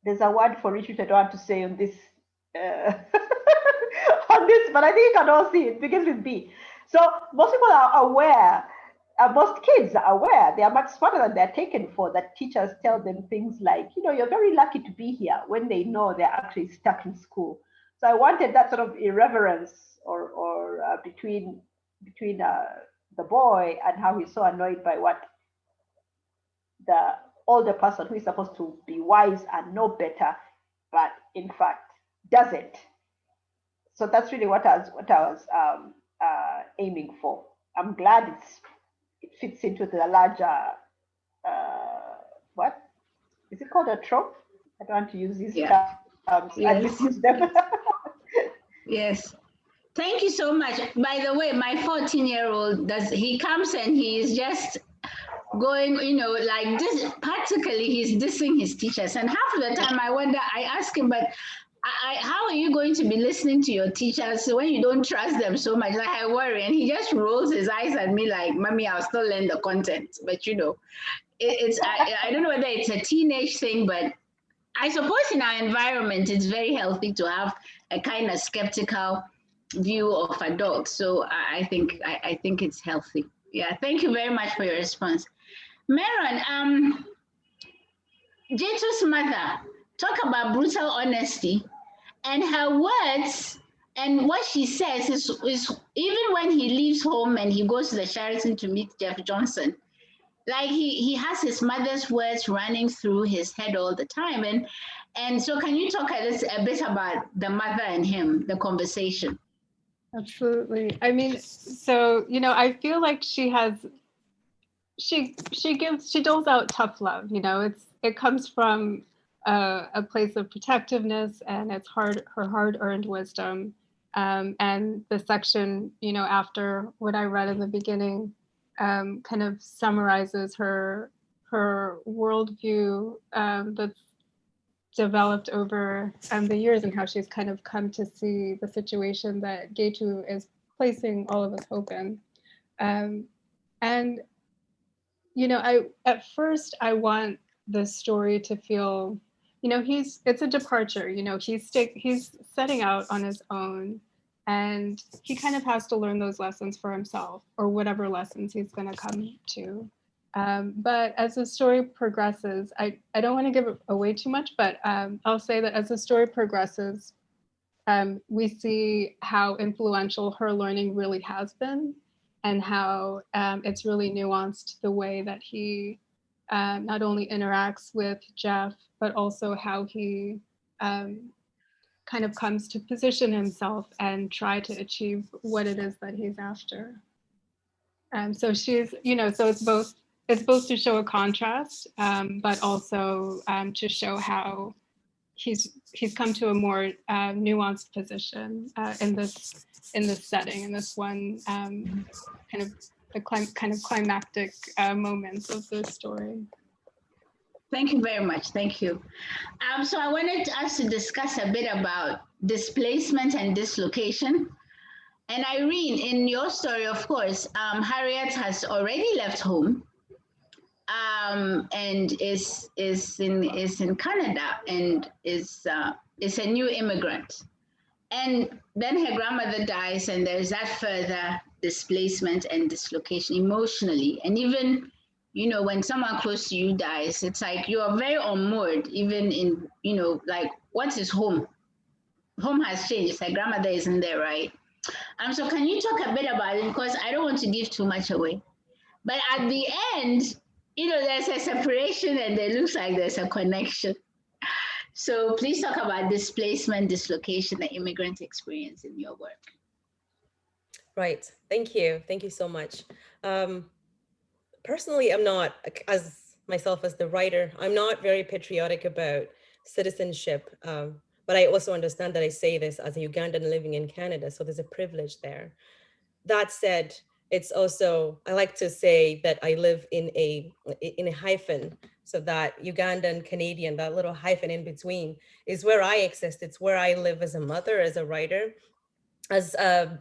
there's a word for it which i don't want to say on this uh, on this, but I think you can all see it begins with B. So most people are aware, uh, most kids are aware, they are much smarter than they're taken for, that teachers tell them things like, you know, you're very lucky to be here when they know they're actually stuck in school. So I wanted that sort of irreverence or, or uh, between, between uh, the boy and how he's so annoyed by what the older person who is supposed to be wise and know better, but in fact doesn't. So that's really what I was, what I was um, uh, aiming for. I'm glad it's it fits into the larger uh, what is it called a trope? I don't want to use these yeah. terms. Yes. I misuse them. yes. Thank you so much. By the way, my 14 year old does he comes and he is just going, you know, like this practically he's dissing his teachers. And half of the time I wonder, I ask him, but I, how are you going to be listening to your teachers when you don't trust them so much? Like I worry, and he just rolls his eyes at me like, "Mommy, I'll still learn the content." But you know, it, it's I, I don't know whether it's a teenage thing, but I suppose in our environment, it's very healthy to have a kind of skeptical view of adults. So I, I think I, I, think it's healthy. Yeah, thank you very much for your response, Meron. Um, Getu's mother talk about brutal honesty and her words and what she says is, is even when he leaves home and he goes to the Sheraton to meet Jeff Johnson, like he, he has his mother's words running through his head all the time. And and so can you talk a, little, a bit about the mother and him, the conversation? Absolutely. I mean, so, you know, I feel like she has, she, she gives, she doles out tough love, you know, it's, it comes from a, a place of protectiveness and it's hard her hard-earned wisdom. Um, and the section, you know, after what I read in the beginning, um, kind of summarizes her her worldview um, that's developed over um, the years and how she's kind of come to see the situation that Getu is placing all of us hope in. Um, and, you know, I at first I want the story to feel you know, he's it's a departure, you know, he's he's setting out on his own and he kind of has to learn those lessons for himself or whatever lessons he's going to come to. Um, but as the story progresses, I, I don't want to give away too much, but um, I'll say that as the story progresses, um, we see how influential her learning really has been and how um, it's really nuanced the way that he um, not only interacts with Jeff, but also how he um, kind of comes to position himself and try to achieve what it is that he's after. Um, so she's, you know, so it's both, it's both to show a contrast, um, but also um, to show how he's he's come to a more uh, nuanced position uh, in this in this setting in this one um, kind of the kind of climactic uh, moments of the story. Thank you very much. Thank you. Um, so I wanted us to discuss a bit about displacement and dislocation. And Iryn, in your story, of course, um, Harriet has already left home um, and is is in is in Canada and is uh, is a new immigrant. And then her grandmother dies, and there's that further displacement and dislocation emotionally. And even, you know, when someone close to you dies, it's like you are very unmoored, even in, you know, like, what is home? Home has changed. Her grandmother isn't there, right? Um, so can you talk a bit about it? Because I don't want to give too much away. But at the end, you know, there's a separation and it looks like there's a connection. So please talk about displacement, dislocation, the immigrant experience in your work. Right. Thank you. Thank you so much. Um, personally, I'm not, as myself as the writer, I'm not very patriotic about citizenship. Um, but I also understand that I say this as a Ugandan living in Canada, so there's a privilege there. That said, it's also, I like to say that I live in a in a hyphen, so that Ugandan, Canadian, that little hyphen in between is where I exist. It's where I live as a mother, as a writer, as a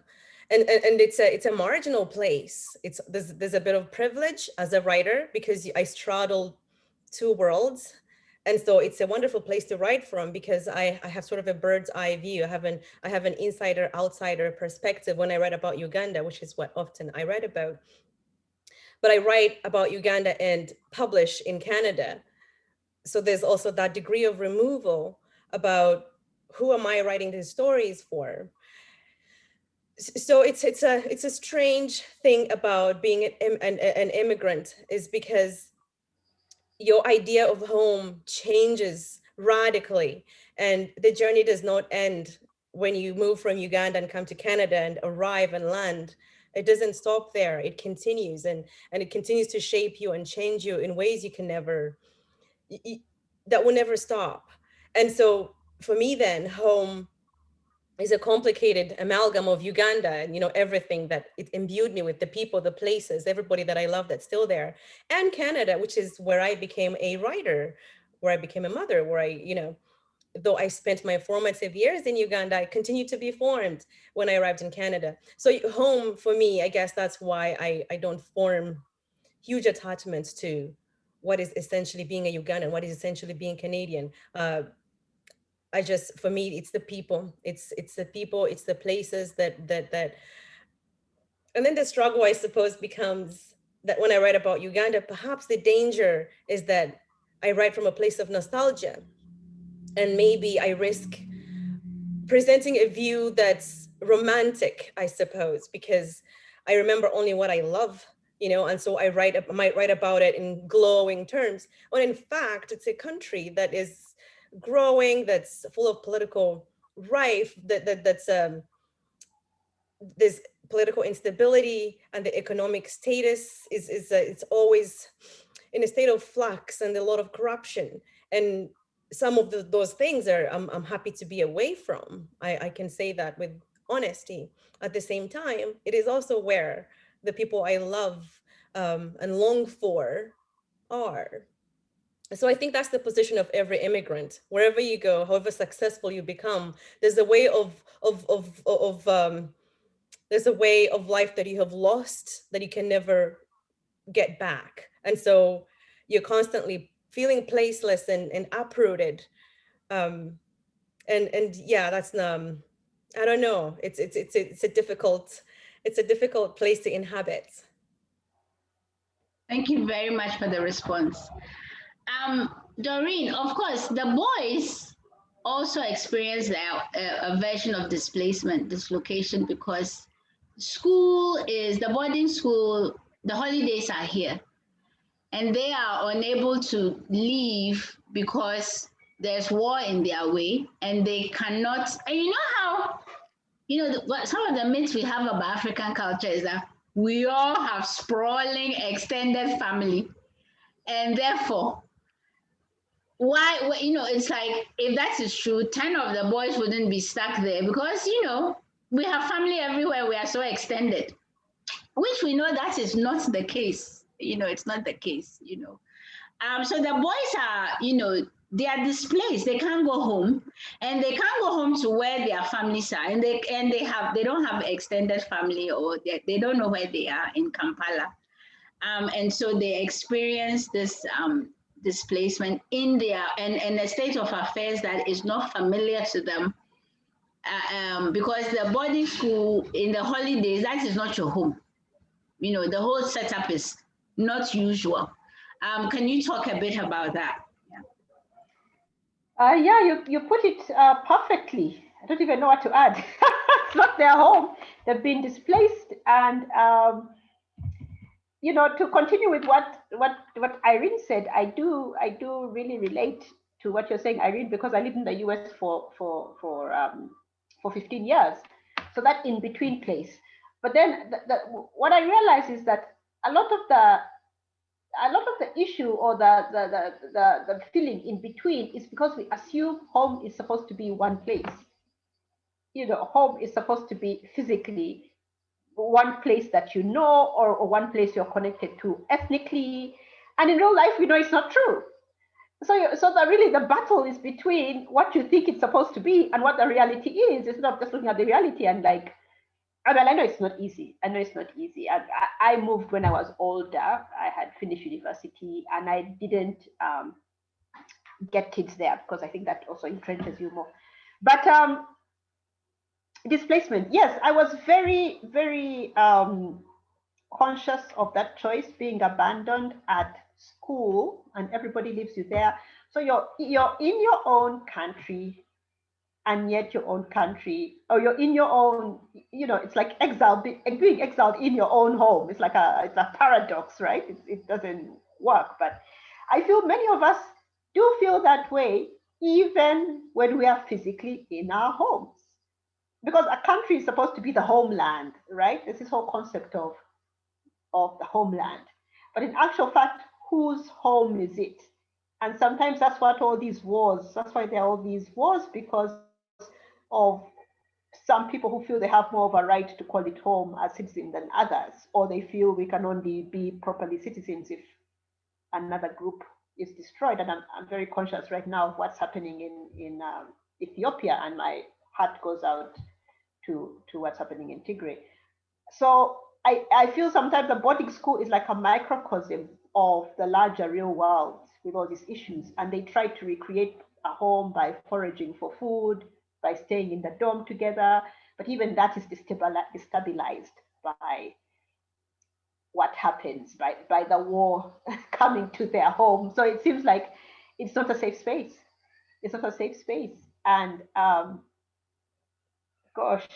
and, and, and it's a it's a marginal place. It's there's there's a bit of privilege as a writer because I straddle two worlds. And so it's a wonderful place to write from because I, I have sort of a bird's eye view. I have an I have an insider outsider perspective when I write about Uganda, which is what often I write about. But I write about Uganda and publish in Canada. So there's also that degree of removal about who am I writing these stories for? So it's it's a it's a strange thing about being an, an, an immigrant is because your idea of home changes radically and the journey does not end when you move from Uganda and come to Canada and arrive and land. It doesn't stop there. It continues and, and it continues to shape you and change you in ways you can never, that will never stop. And so for me then, home is a complicated amalgam of Uganda and you know everything that it imbued me with the people, the places, everybody that I love that's still there, and Canada, which is where I became a writer, where I became a mother, where I you know, though I spent my formative years in Uganda, I continued to be formed when I arrived in Canada. So home for me, I guess that's why I I don't form huge attachments to what is essentially being a Ugandan, what is essentially being Canadian. Uh, I just, for me, it's the people, it's, it's the people, it's the places that, that, that, and then the struggle, I suppose, becomes that when I write about Uganda, perhaps the danger is that I write from a place of nostalgia. And maybe I risk presenting a view that's romantic, I suppose, because I remember only what I love, you know, and so I write, I might write about it in glowing terms, when in fact, it's a country that is growing, that's full of political rife, that, that that's um, this political instability and the economic status is, is uh, it's always in a state of flux and a lot of corruption. And some of the, those things are I'm, I'm happy to be away from. I, I can say that with honesty. At the same time, it is also where the people I love um, and long for are so I think that's the position of every immigrant. Wherever you go, however successful you become, there's a way of of of of um, there's a way of life that you have lost that you can never get back. And so you're constantly feeling placeless and, and uprooted. Um, and and yeah, that's um, I don't know. It's it's it's it's a difficult it's a difficult place to inhabit. Thank you very much for the response. Um, Doreen, of course, the boys also experience a, a, version of displacement, dislocation, because school is the boarding school, the holidays are here, and they are unable to leave because there's war in their way, and they cannot. And you know how, you know, the, some of the myths we have about African culture is that we all have sprawling extended family, and therefore why you know it's like if that is true 10 of the boys wouldn't be stuck there because you know we have family everywhere we are so extended which we know that is not the case you know it's not the case you know. Um so the boys are you know they are displaced they can't go home and they can't go home to where their families are and they and they have they don't have extended family or they, they don't know where they are in kampala. Um, and so they experience this um, displacement in their and, in a state of affairs that is not familiar to them. Uh, um, because the boarding school in the holidays, that is not your home. You know, the whole setup is not usual. Um, can you talk a bit about that? Yeah, uh, yeah you, you put it uh, perfectly. I don't even know what to add. it's not their home. They've been displaced and um, you know, to continue with what what what Iryn said, I do I do really relate to what you're saying, Iryn, because I lived in the US for for for um, for 15 years, so that in between place. But then the, the, what I realize is that a lot of the a lot of the issue or the, the the the the feeling in between is because we assume home is supposed to be one place. You know, home is supposed to be physically one place that you know or, or one place you're connected to ethnically. And in real life, we know it's not true. So, so that really the battle is between what you think it's supposed to be and what the reality is. It's not just looking at the reality and like, I mean, I know it's not easy. I know it's not easy. I, I moved when I was older. I had finished university and I didn't, um, get kids there because I think that also entrenches you more. But um, displacement, yes, I was very, very um, conscious of that choice being abandoned at school and everybody leaves you there. So you're you're in your own country and yet your own country, or you're in your own, you know, it's like exile, being exiled in your own home. It's like a it's a paradox, right? It, it doesn't work. But I feel many of us do feel that way, even when we are physically in our homes. Because a country is supposed to be the homeland, right? There's this whole concept of, of the homeland. But in actual fact, whose home is it? And sometimes that's what all these wars, that's why there are all these wars, because of some people who feel they have more of a right to call it home as citizens than others, or they feel we can only be properly citizens if another group is destroyed. And I'm, I'm very conscious right now of what's happening in, in um, Ethiopia, and my heart goes out to, to what's happening in Tigray. So I, I feel sometimes the boarding school is like a microcosm of the larger real world with all these issues. And they try to recreate a home by foraging for food, by staying in the dorm together. But even that is destabilized by what happens by, by the war coming to their home. So it seems like it's not a safe space. It's not a safe space. And um, gosh,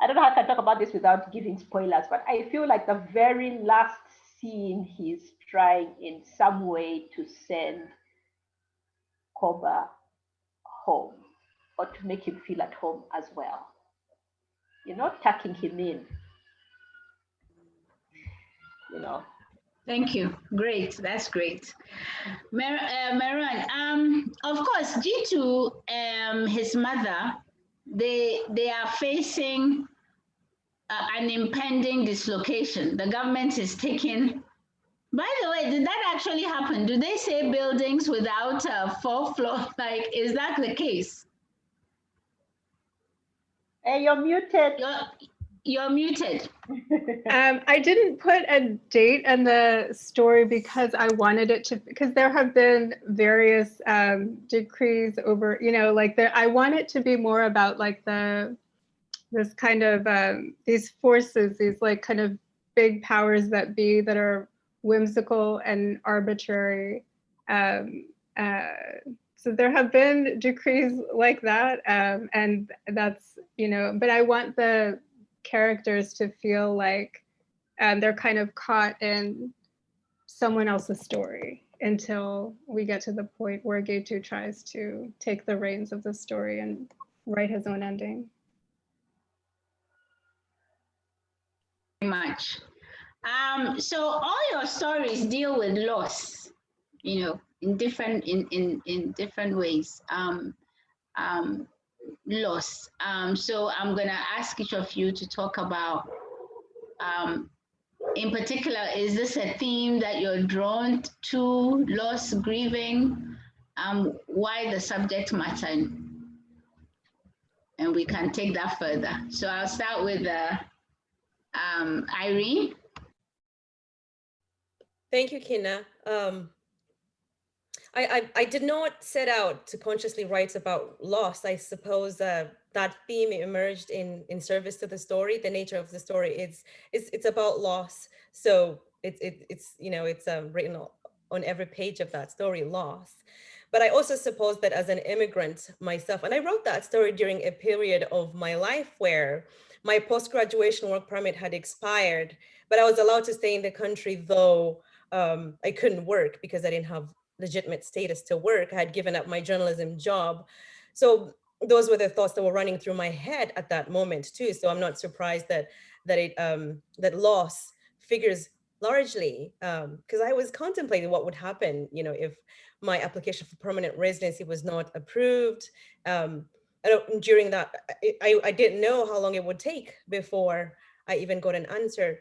I don't know how I can talk about this without giving spoilers, but I feel like the very last scene he's trying in some way to send Koba home or to make him feel at home as well. You're not tucking him in, you know. Thank you. Great. That's great. Uh, Meron, um, of course, due to um, his mother, they, they are facing uh, an impending dislocation. The government is taking by the way, did that actually happen? Do they say buildings without a fourth floor? Like, is that the case? Hey, you're muted. You're, you're muted. um, I didn't put a date in the story because I wanted it to, because there have been various um, decrees over, you know, like there, I want it to be more about like the, this kind of, um, these forces, these like kind of big powers that be that are whimsical and arbitrary. Um, uh, so there have been decrees like that, um, and that's you know. But I want the characters to feel like um, they're kind of caught in someone else's story until we get to the point where Getu tries to take the reins of the story and write his own ending. much. Um, so all your stories deal with loss, you know, in different in in in different ways. Um, um, loss. Um, so I'm gonna ask each of you to talk about. Um, in particular, is this a theme that you're drawn to? Loss, grieving. Um, why the subject matter? And we can take that further. So I'll start with uh, um, Iryn. Thank you, Kinna. Um, I, I, I, did not set out to consciously write about loss. I suppose uh, that theme emerged in, in service to the story. The nature of the story it's it's, it's about loss. So it's it, it's you know it's um, written on every page of that story, loss. But I also suppose that as an immigrant myself, and I wrote that story during a period of my life where my post-graduation work permit had expired, but I was allowed to stay in the country though um, I couldn't work because I didn't have legitimate status to work. I had given up my journalism job. So those were the thoughts that were running through my head at that moment too. So I'm not surprised that that it um, that loss figures largely because um, I was contemplating what would happen, you know, if my application for permanent residency was not approved. Um, during that, I, I didn't know how long it would take before I even got an answer.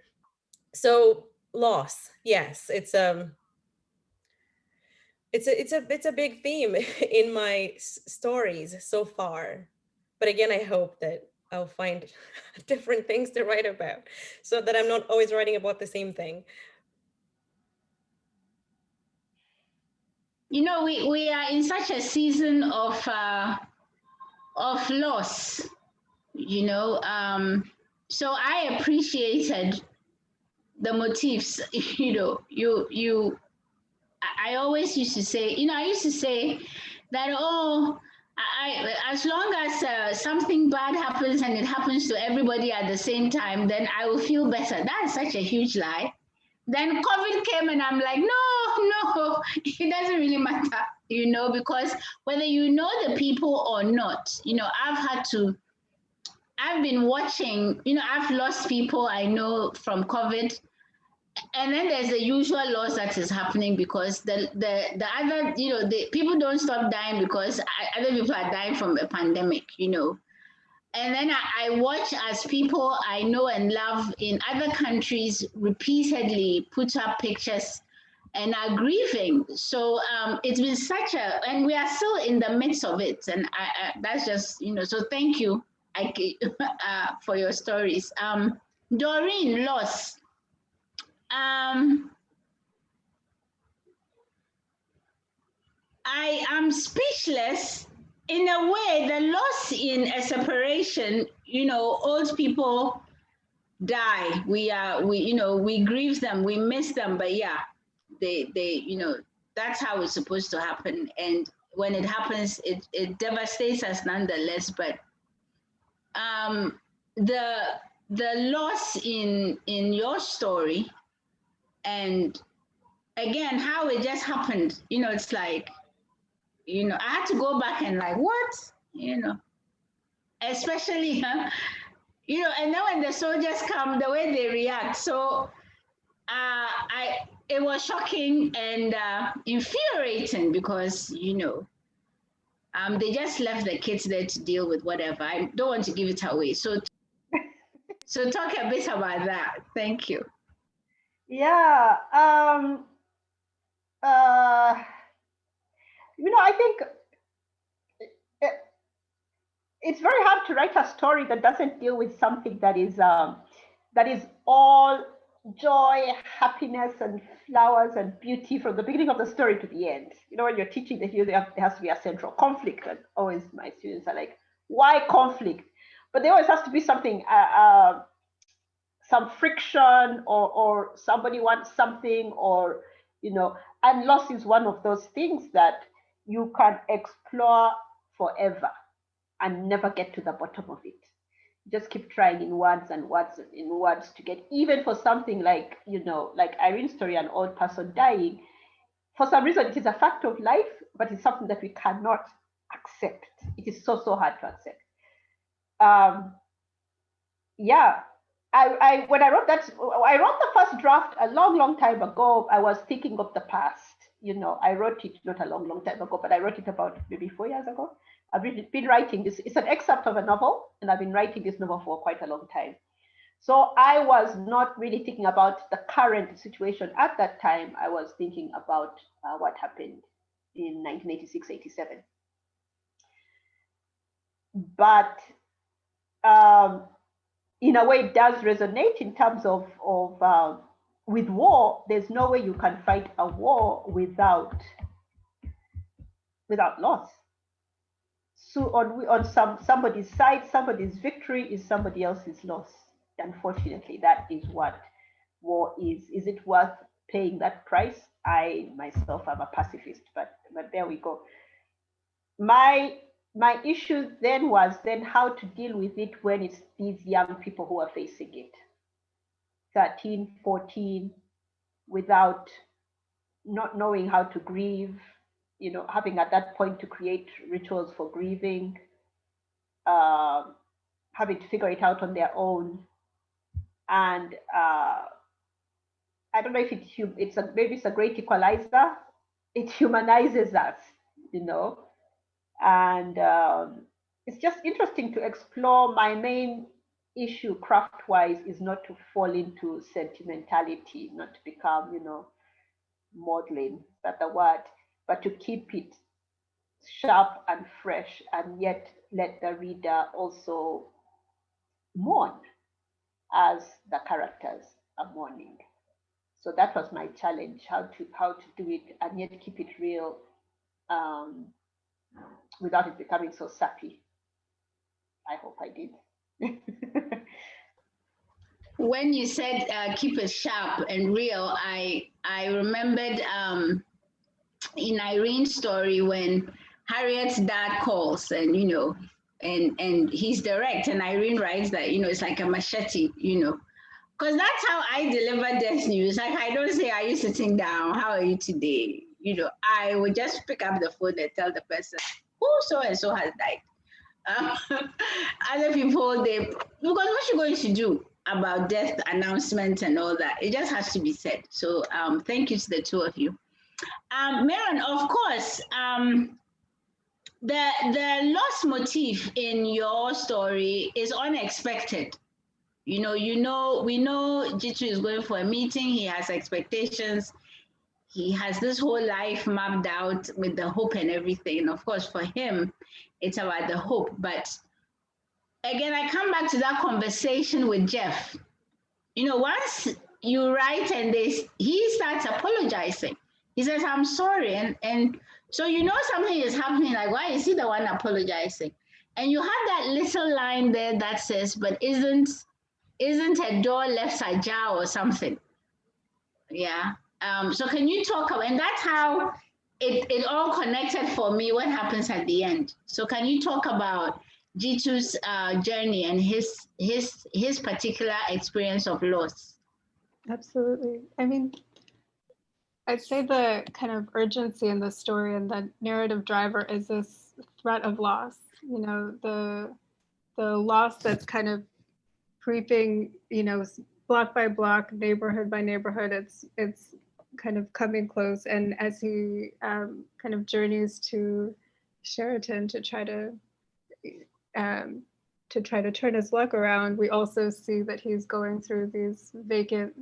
So loss yes it's um it's a it's a it's a big theme in my stories so far but again i hope that i'll find different things to write about so that i'm not always writing about the same thing you know, we, we are in such a season of uh, of loss, you know. Um, so I appreciated the motifs, you know, you you I always used to say, you know, I used to say that, oh, I, as long as uh, something bad happens and it happens to everybody at the same time, then I will feel better. That's such a huge lie. Then COVID came and I'm like, no, no, it doesn't really matter, you know, because whether you know the people or not, you know, I've had to, I've been watching, you know, I've lost people I know from COVID and then there's the usual loss that is happening because the the the other you know the people don't stop dying because other people are dying from a pandemic you know. And then I, I watch as people i know and love in other countries repeatedly put up pictures and are grieving. So um, it's been such a and we are still in the midst of it. And I, I that's just you know so thank you I, uh, for your stories. Um, doreen loss um, I am speechless in a way, the loss in a separation, you know, old people die. We are, we, you know, we grieve them, we miss them, but yeah, they, they, you know, that's how it's supposed to happen. And when it happens, it, it devastates us nonetheless. But um, the, the loss in, in your story and again how it just happened you know it's like you know i had to go back and like what? You know especially huh? you know and then when the soldiers come the way they react. So uh, i it was shocking and uh, infuriating because you know um, they just left the kids there to deal with whatever. I don't want to give it away. So so talk a bit about that. Thank you yeah. Um, uh, you know, I think it, it's very hard to write a story that doesn't deal with something that is um, that is all joy, happiness, and flowers and beauty from the beginning of the story to the end. You know, when you're teaching the there has to be a central conflict, and always my students are like, "Why conflict?" But there always has to be something. Uh, uh, some friction or or somebody wants something or you know and loss is one of those things that you can explore forever and never get to the bottom of it. Just keep trying in words and words and in words to get even for something like you know like Iryn's story an old person dying for some reason it is a fact of life but it's something that we cannot accept. It is so so hard to accept. Um yeah I, I when I wrote that, I wrote the first draft a long, long time ago. I was thinking of the past. You know, I wrote it not a long, long time ago, but I wrote it about maybe four years ago. I've been writing this. It's an excerpt of a novel, and I've been writing this novel for quite a long time. So I was not really thinking about the current situation at that time. I was thinking about uh, what happened in 1986, 87. But um, in a way, it does resonate in terms of, of uh, with war, there's no way you can fight a war without without loss. So on we on some somebody's side, somebody's victory is somebody else's loss. Unfortunately, that is what war is. Is it worth paying that price? I myself am a pacifist, but but there we go. My my issue then was then how to deal with it when it's these young people who are facing it. 13 14 without not knowing how to grieve you know having at that point to create rituals for grieving uh, having to figure it out on their own. And uh, i don't know if it, it's a maybe it's a great equalizer. It humanizes us you know and um, it's just interesting to explore. My main issue craft-wise is not to fall into sentimentality, not to become, you know, modeling, that the word, but to keep it sharp and fresh and yet let the reader also mourn as the characters are mourning. So that was my challenge, how to how to do it and yet keep it real um, without it becoming so sappy. I hope I did. when you said uh, keep it sharp and real, I I remembered um, in Iryn's story when Harriet's dad calls and you know and and he's direct and Irene writes that you know it's like a machete you know because that's how I deliver death news like I don't say are you sitting down how are you today you know I would just pick up the phone and tell the person who so and so has died? Um, other people they because what you're going to do about death announcements and all that it just has to be said. So um, thank you to the two of you. Um, Meron, of course um, the the lost motif in your story is unexpected. You know you know we know Getu is going for a meeting he has expectations he has this whole life mapped out with the hope and everything of course for him it's about the hope but again i come back to that conversation with jeff you know once you write and they he starts apologizing he says i'm sorry and and so you know something is happening, like why is he the one apologizing? And you have that little line there that says, but isn't isn't a door left ajar or something? Yeah. Um, so can you talk about and that's how it, it all connected for me what happens at the end. So can you talk about Getu's uh, journey and his his his particular experience of loss? Absolutely. I mean, I'd say the kind of urgency in the story and the narrative driver is this threat of loss. You know, the the loss that's kind of creeping, you know, block by block, neighborhood by neighborhood. It's it's kind of coming close. And as he um, kind of journeys to Sheraton to try to um, to try to turn his luck around, we also see that he's going through these vacant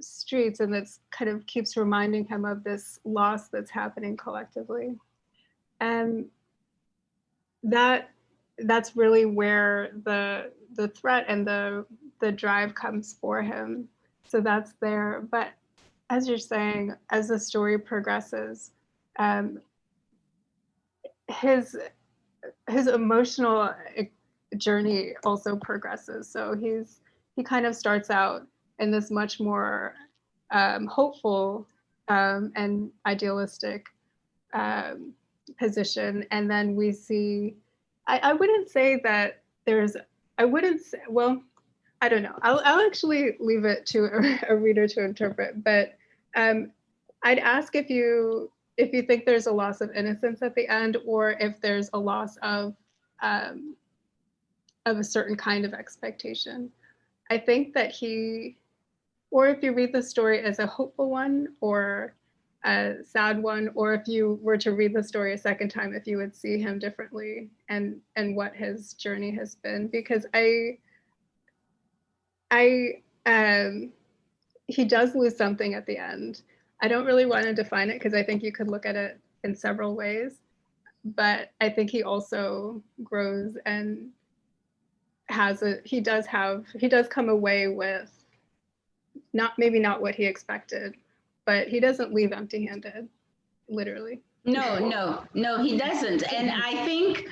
streets and that's kind of keeps reminding him of this loss that's happening collectively and that that's really where the the threat and the the drive comes for him so that's there but as you're saying as the story progresses um his his emotional journey also progresses so he's he kind of starts out in this much more um, hopeful um, and idealistic um, position. And then we see, I, I, wouldn't say that there's, I wouldn't say, well, I don't know. I'll, I'll actually leave it to a, a reader to interpret, but um, I'd ask if you if you think there's a loss of innocence at the end or if there's a loss of um, of a certain kind of expectation. I think that he or if you read the story as a hopeful one or a sad one, or if you were to read the story a second time, if you would see him differently and and what his journey has been. Because I, I, um, he does lose something at the end. I don't really want to define it because I think you could look at it in several ways, but I think he also grows and has a he does have he does come away with not maybe not what he expected, but he doesn't leave empty handed, literally. No, no, no, he doesn't. And I think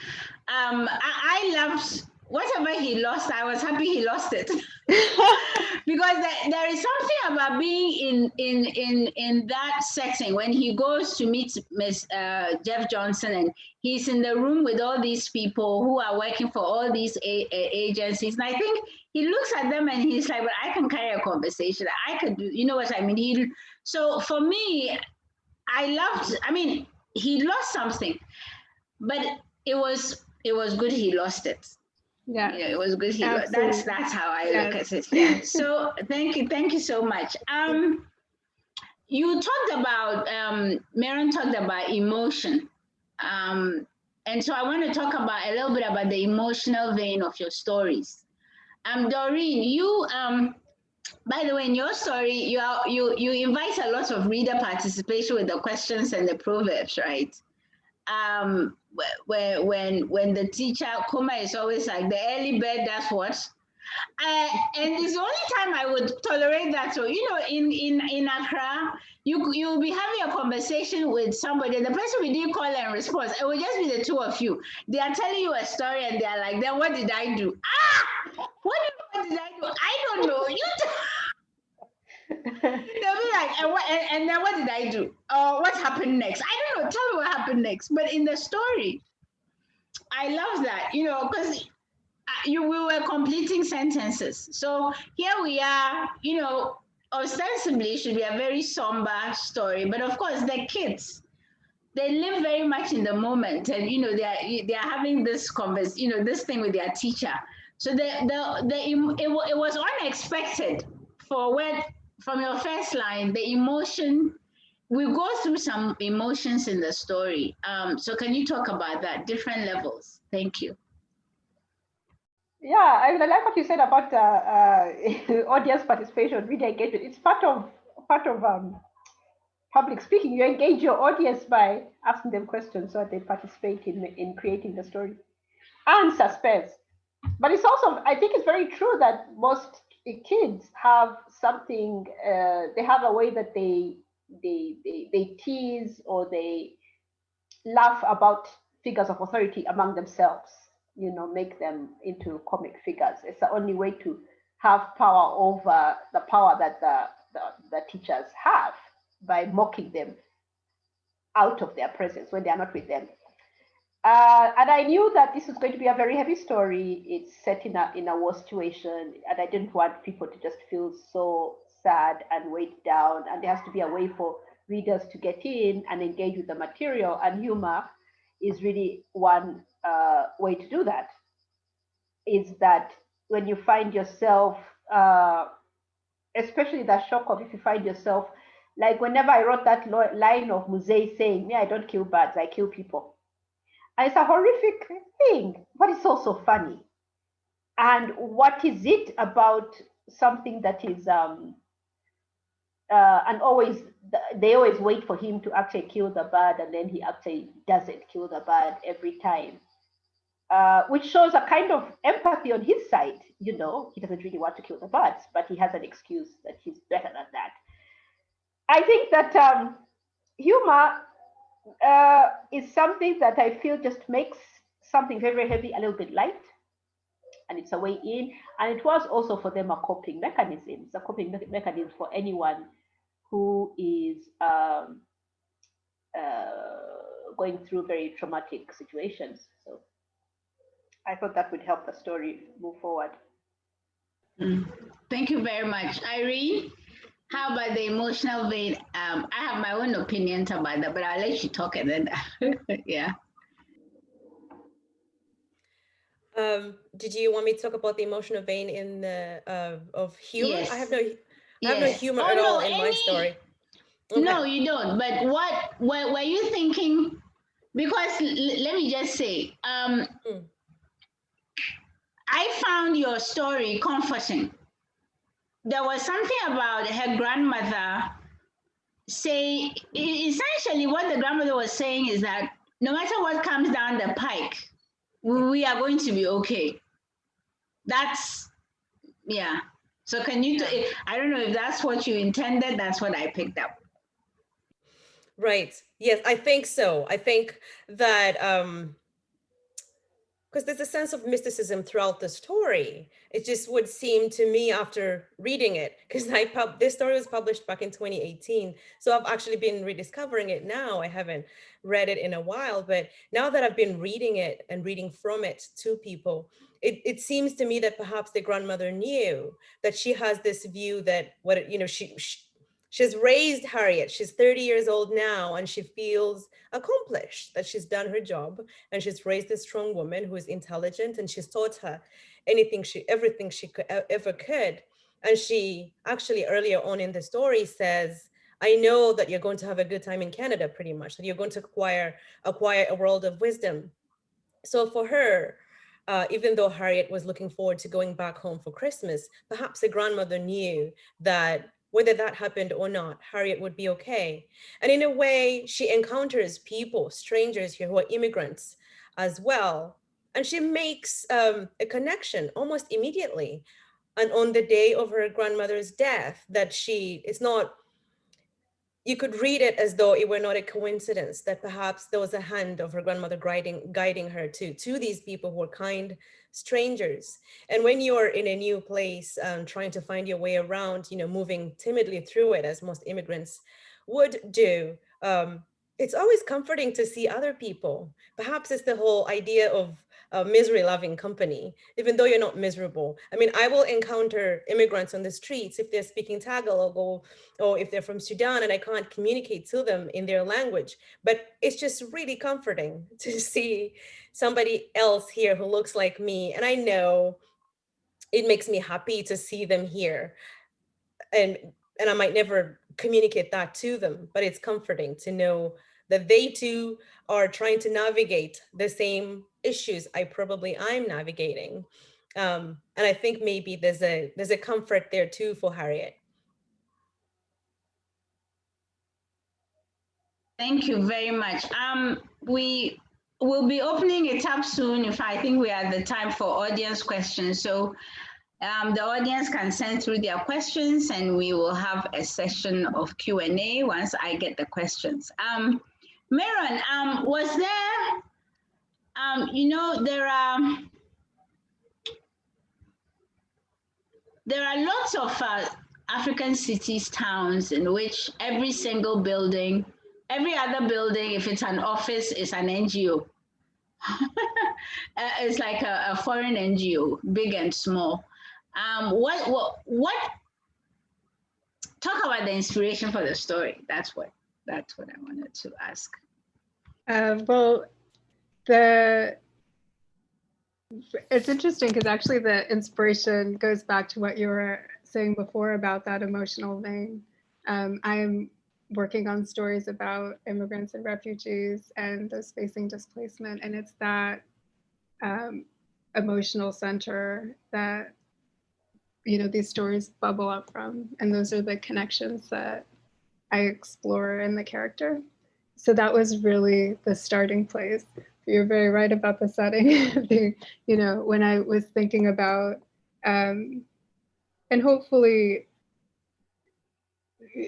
um, I, I loved whatever he lost, I was happy he lost it. because there, there is something about being in in in in that setting when he goes to meet Miss uh, Jeff Johnson and he's in the room with all these people who are working for all these agencies. And I think he looks at them and he's like, well, I can carry a conversation. I could do." You know what I mean? He. So for me, I loved. I mean, he lost something, but it was it was good he lost it yeah. yeah it was good he that's that's how i yes. look at it yeah so thank you thank you so much um you talked about um Meron talked about emotion um and so i want to talk about a little bit about the emotional vein of your stories um doreen you um by the way, in your story, you are, you you invite a lot of reader participation with the questions and the proverbs, right? Um, where when when the teacher Kuma is always like the early bird that's what? Uh, and it's the only time I would tolerate that. So, you know, in, in, in Accra, you, you'll be having a conversation with somebody, and the person we didn't call and response, it will just be the two of you. They are telling you a story, and they're like, then what did I do? Ah, what what did I do? I don't know. You They'll be like, and, what, and, and, then what did I do? Uh, what happened next? I don't know. Tell me what happened next. But in the story, I love that, you know, because you we were completing sentences. So here we are, you know, ostensibly should be a very somber story, but of course the kids, they live very much in the moment, and you know they are they are having this converse, you know, this thing with their teacher. So the the the it, it was unexpected for when from your first line the emotion. We go through some emotions in the story. Um, so can you talk about that? Different levels. Thank you. Yeah, I, like what you said about uh, uh, audience participation, reader engagement. It's part of part of um, public speaking. You engage your audience by asking them questions so that they participate in in creating the story and suspense. But it's also, I think, it's very true that most kids have something. Uh, they have a way that they they they, they tease or they laugh about figures of authority among themselves you know, make them into comic figures. It's the only way to have power over the power that the, the, the teachers have by mocking them out of their presence when they are not with them. Uh, and I knew that this was going to be a very heavy story. It's set in a in a war situation, and I didn't want people to just feel so sad and weighed down. And there has to be a way for readers to get in and engage with the material. And humor is really one uh, way to do that is that when you find yourself, uh, especially that shock of if you find yourself, like whenever I wrote that line of Mzee saying, me, I don't kill birds, I kill people. It's a horrific thing, but it's also funny. And what is it about something that is, um, uh, and always, they always wait for him to actually kill the bird, and then he actually doesn't kill the bird every time uh, which shows a kind of empathy on his side. You know, he doesn't really want to kill the birds, but he has an excuse that he's better than that. I think that um, humor uh, is something that I feel just makes something very, very heavy a little bit light. And it's a way in. And it was also for them a coping mechanism. It's a coping me mechanism for anyone who is um, uh, going through very traumatic situations. So I thought that would help the story move forward. Mm. Thank you very much. Iryn, how about the emotional vein? Um, I have my own opinions about that, but I'll let you talk and then, yeah. Um, did you want me to talk about the emotional vein in the uh, of humor? Yes. I have no, I yes. have no humor oh, at no, all in any... my story. Okay. No, you don't. But what, what were you thinking? Because let me just say, um, mm I found your story comforting. There was something about her grandmother say essentially what the grandmother was saying is that no matter what comes down the pike, we are going to be okay. That's yeah. So can you? I don't know if that's what you intended. That's what I picked up. Right. Yes, I think so. I think that um, because there's a sense of mysticism throughout the story. It just would seem to me after reading it, because I pub this story was published back in 2018. So I've actually been rediscovering it now. I haven't read it in a while, but now that I've been reading it and reading from it to people, it, it seems to me that perhaps the grandmother knew that she has this view that what, you know, she, she She's raised Harriet. She's 30 years old now, and she feels accomplished that she's done her job. And she's raised a strong woman who is intelligent, and she's taught her anything she, everything she could, ever could. And she actually earlier on in the story says, I know that you're going to have a good time in Canada, pretty much, that you're going to acquire, acquire a world of wisdom. So for her, uh, even though Harriet was looking forward to going back home for Christmas, perhaps the grandmother knew that whether that happened or not, Harriet would be okay. And in a way, she encounters people, strangers here who are immigrants as well. And she makes um, a connection almost immediately and on the day of her grandmother's death that she it's not you could read it as though it were not a coincidence that perhaps there was a hand of her grandmother guiding guiding her to to these people who were kind strangers. And when you're in a new place um, trying to find your way around you know moving timidly through it as most immigrants would do um, it's always comforting to see other people. Perhaps it's the whole idea of a misery loving company, even though you're not miserable. I mean, I will encounter immigrants on the streets if they're speaking Tagalog or, or if they're from Sudan and I can't communicate to them in their language. But it's just really comforting to see somebody else here who looks like me. And I know it makes me happy to see them here. And, and I might never communicate that to them, but it's comforting to know that they too are trying to navigate the same issues I probably I'm navigating. Um, and I think maybe there's a there's a comfort there too for Harriet. Thank you very much. Um, we will be opening it up soon if I think we at the time for audience questions. So um, the audience can send through their questions and we will have a session of Q&A once I get the questions. Um, um, was there um, you know, there are there are lots of uh, African cities, towns in which every single building, every other building, if it's an office, is an NGO. Uh, it's like a, a, foreign NGO, big and small. Um, what, what, what, talk about the inspiration for the story. That's what, that's what I wanted to ask. Uh, well, the it's interesting because actually the inspiration goes back to what you were saying before about that emotional vein. Um, I'm working on stories about immigrants and refugees and those facing displacement, and it's that um, emotional center that you know these stories bubble up from, and those are the connections that I explore in the character. So that was really the starting place you're very right about the setting. you know, when I was thinking about, um, and hopefully,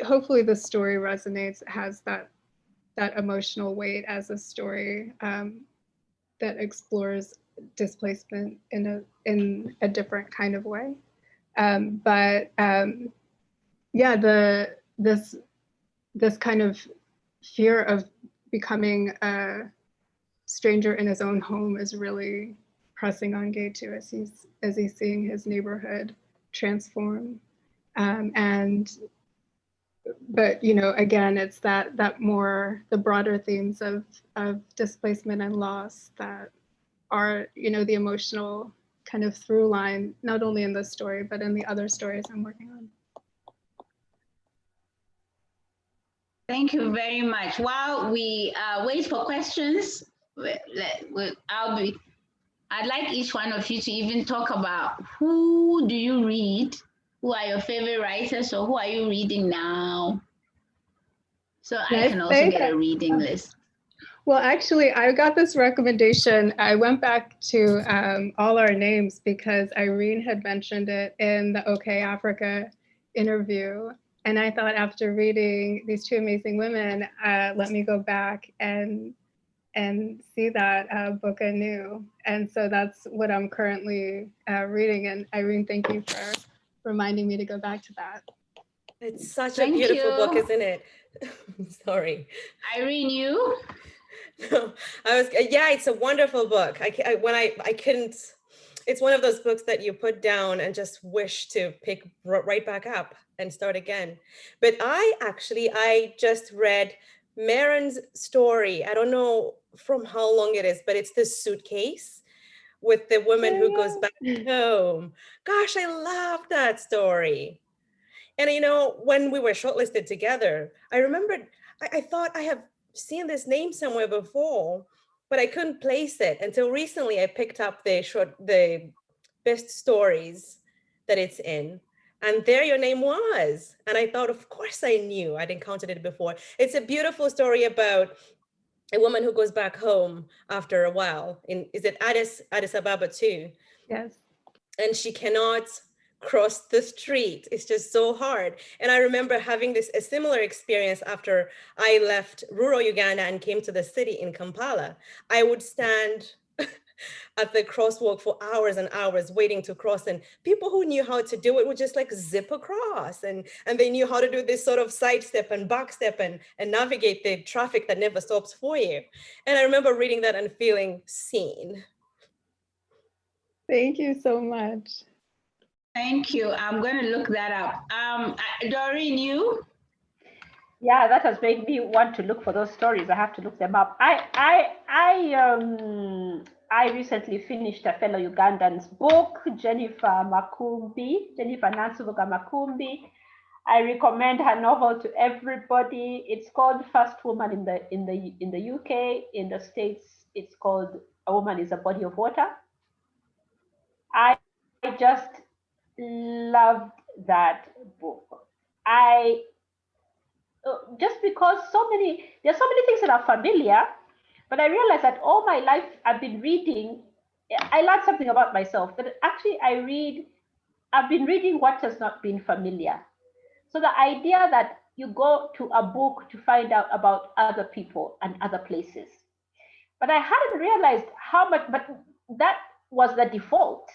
hopefully the story resonates, has that that emotional weight as a story um, that explores displacement in a in a different kind of way. Um, but um, yeah, the this this kind of fear of becoming a stranger in his own home is really pressing on Getu as he's as he's seeing his neighborhood transform. Um, and but you know, again, it's that that more the broader themes of of displacement and loss that are you know the emotional kind of through line, not only in this story but in the other stories I'm working on. Thank you very much. While we uh, wait for questions, I'll be, I'd like each one of you to even talk about who do you read? Who are your favorite writers or who are you reading now? So I can also get a reading list. Well, actually, I got this recommendation. I went back to um, all our names because Iryn had mentioned it in the OkayAfrica interview. And I thought after reading these two amazing women, uh, let me go back and and see that uh, book anew. And so that's what I'm currently uh, reading. And Iryn, thank you for reminding me to go back to that. It's such thank a beautiful you. book, isn't it? Sorry. Iryn, you? No, I was, yeah, it's a wonderful book. I, I, when I, I couldn't, it's one of those books that you put down and just wish to pick right back up and start again. But I actually, I just read Meron's story. I don't know from how long it is, but it's this suitcase with the woman who goes back home. Gosh, I love that story. And you know, when we were shortlisted together, I remembered, I, I thought I have seen this name somewhere before, but I couldn't place it until recently I picked up the short, the best stories that it's in. And there your name was. And I thought, of course I knew, I'd encountered it before. It's a beautiful story about a woman who goes back home after a while in is it Addis Addis Ababa too? Yes. And she cannot cross the street. It's just so hard. And I remember having this a similar experience after I left rural Uganda and came to the city in Kampala. I would stand at the crosswalk for hours and hours waiting to cross and people who knew how to do it would just like zip across and and they knew how to do this sort of sidestep and backstep and and navigate the traffic that never stops for you and i remember reading that and feeling seen Thank you so much. Thank you. I'm going to look that up. Um, Doreen, you? Yeah, that has made me want to look for those stories. I have to look them up. I I I um I recently finished a fellow Ugandan's book, Jennifer Makumbi, Jennifer Nansubuga Makumbi. I recommend her novel to everybody. It's called First Woman in the in the in the UK. In the States, it's called A Woman is a Body of Water. I just loved that book. I uh, just because so many there's so many things that are familiar, but I realized that all my life I've been reading. I learned something about myself that actually I read. I've been reading what has not been familiar. So the idea that you go to a book to find out about other people and other places, but I hadn't realized how much. But that was the default.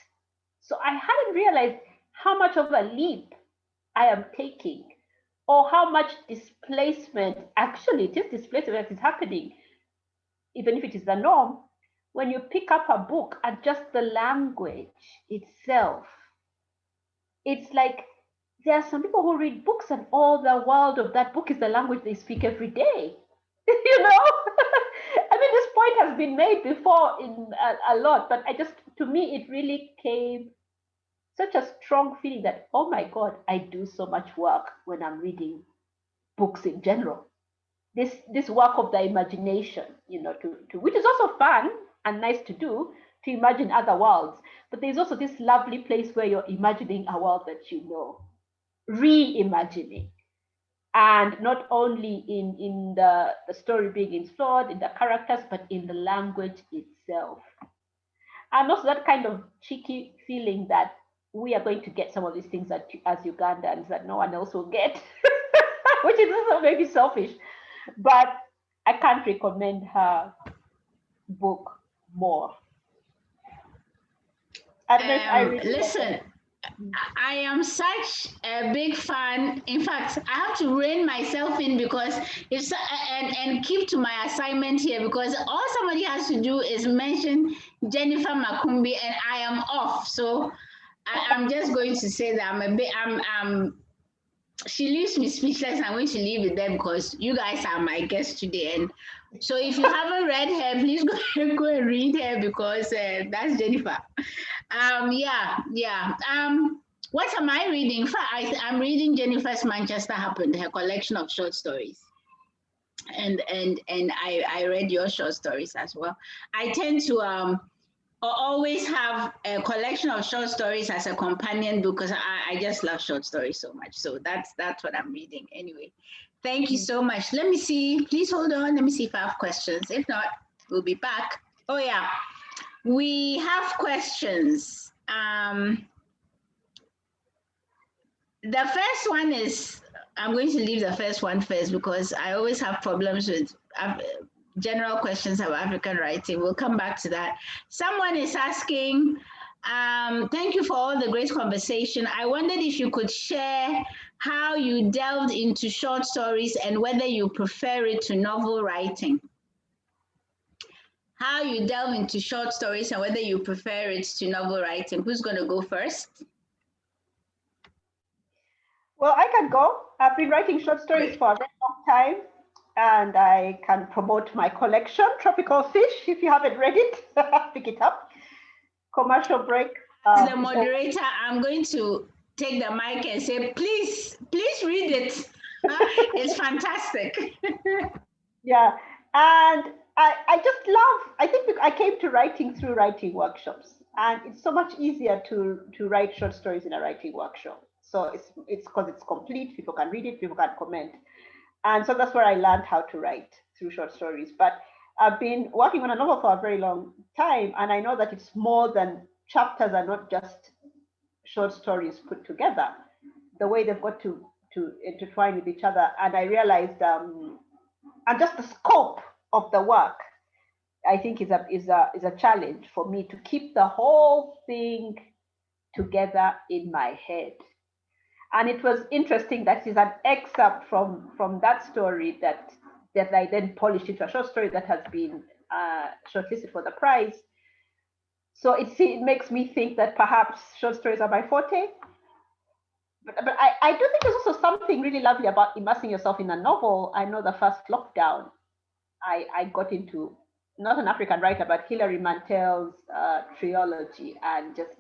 So I hadn't realized how much of a leap I am taking or how much displacement, actually is displacement is happening, even if it is the norm, when you pick up a book and just the language itself, it's like there are some people who read books and all the world of that book is the language they speak every day. you know? I mean, this point has been made before in a, a lot, but I just, to me, it really came such a strong feeling that, oh my God, I do so much work when I'm reading books in general. This this work of the imagination, you know, to, to which is also fun and nice to do, to imagine other worlds. But there's also this lovely place where you're imagining a world that you know, reimagining. And not only in, in the, the story being installed, in the characters, but in the language itself. And also that kind of cheeky feeling that we are going to get some of these things that, as Ugandans that no one else will get, which is also maybe selfish. But I can't recommend her book more. Um, I listen, I am such a big fan. In fact, I have to rein myself in because it's and and keep to my assignment here because all somebody has to do is mention Jennifer Makumbi and I am off. So I, am just going to say that I'm a bit, I'm, I'm, she leaves me speechless. I'm going to leave it there because you guys are my guests today. And so if you haven't read her, please go, go and read her because uh, that's Jennifer. Um, yeah, yeah. Um, what am I reading? I, I'm reading Jennifer's Manchester Happened, her collection of short stories and and and I, I read your short stories as well. I tend to um always have a collection of short stories as a companion because I, I just love short stories so much. So that's that's what I'm reading anyway. Thank you so much. Let me see. Please hold on. Let me see if I have questions. If not, we'll be back. Oh yeah, we have questions. Um, the first one is I'm going to leave the first one first because I always have problems with general questions of African writing. We'll come back to that. Someone is asking, um, thank you for all the great conversation. I wondered if you could share how you delved into short stories and whether you prefer it to novel writing. How you delve into short stories and whether you prefer it to novel writing. Who's going to go first? Well, I can go. I've been writing short stories for a very long time and I can promote my collection, Tropical Fish. If you haven't read it, pick it up. Commercial break. Um, the moderator, I'm going to take the mic and say, please, please read it. it's fantastic. yeah, and I, I just love, I think I came to writing through writing workshops and it's so much easier to, to write short stories in a writing workshop. So it's it's because it's complete, people can read it, people can comment. And so that's where I learned how to write through short stories. But I've been working on a novel for a very long time, and I know that it's more than chapters are not just short stories put together, the way they've got to to intertwine with each other. And I realized, um, and just the scope of the work, I think is a is a is a challenge for me to keep the whole thing together in my head. And it was interesting that is an excerpt from from that story that that I then polished into a short story that has been uh, shortlisted for the prize. So it, it makes me think that perhaps short stories are my forte. But, but I, I do think there's also something really lovely about immersing yourself in a novel. I know the first lockdown, I, I got into not an African writer, but Hilary Mantel's uh, trilogy, and just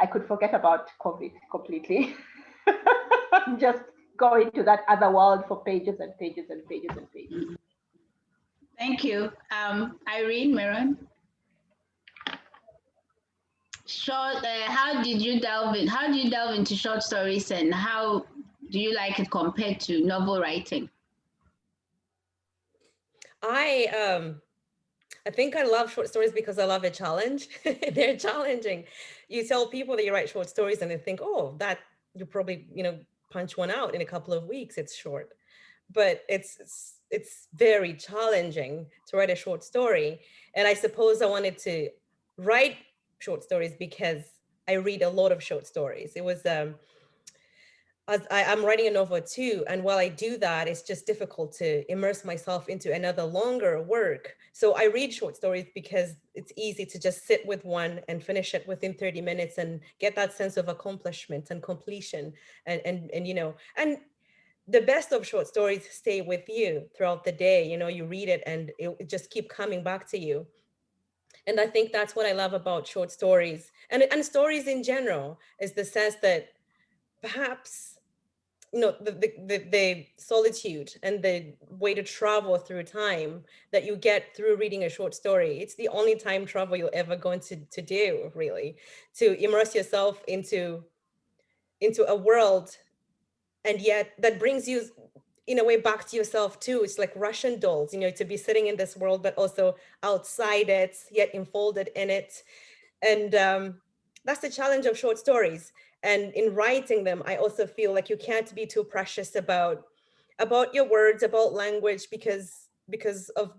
I could forget about COVID completely. just go into that other world for pages and pages and pages and pages. Thank you. Um, Iryn Meron. Short, uh, how did you delve in? How do you delve into short stories and how do you like it compared to novel writing? I um I think I love short stories because I love a challenge. They're challenging. You tell people that you write short stories and they think, oh, that you probably, you know, punch one out in a couple of weeks. It's short, but it's, it's it's very challenging to write a short story. And I suppose I wanted to write short stories because I read a lot of short stories. It was, um, I, am writing a novel too. And while I do that, it's just difficult to immerse myself into another longer work. So I read short stories because it's easy to just sit with one and finish it within 30 minutes and get that sense of accomplishment and completion and, and, and you know, and the best of short stories stay with you throughout the day. You know, you read it and it, it just keep coming back to you. And I think that's what I love about short stories and, and stories in general is the sense that perhaps, you know, the, the, the, the solitude and the way to travel through time that you get through reading a short story. It's the only time travel you're ever going to, to do really, to immerse yourself into, into a world and yet that brings you in a way back to yourself too. It's like Russian dolls, you know, to be sitting in this world, but also outside it, yet enfolded in it. And um, that's the challenge of short stories. And in writing them, I also feel like you can't be too precious about about your words, about language, because because of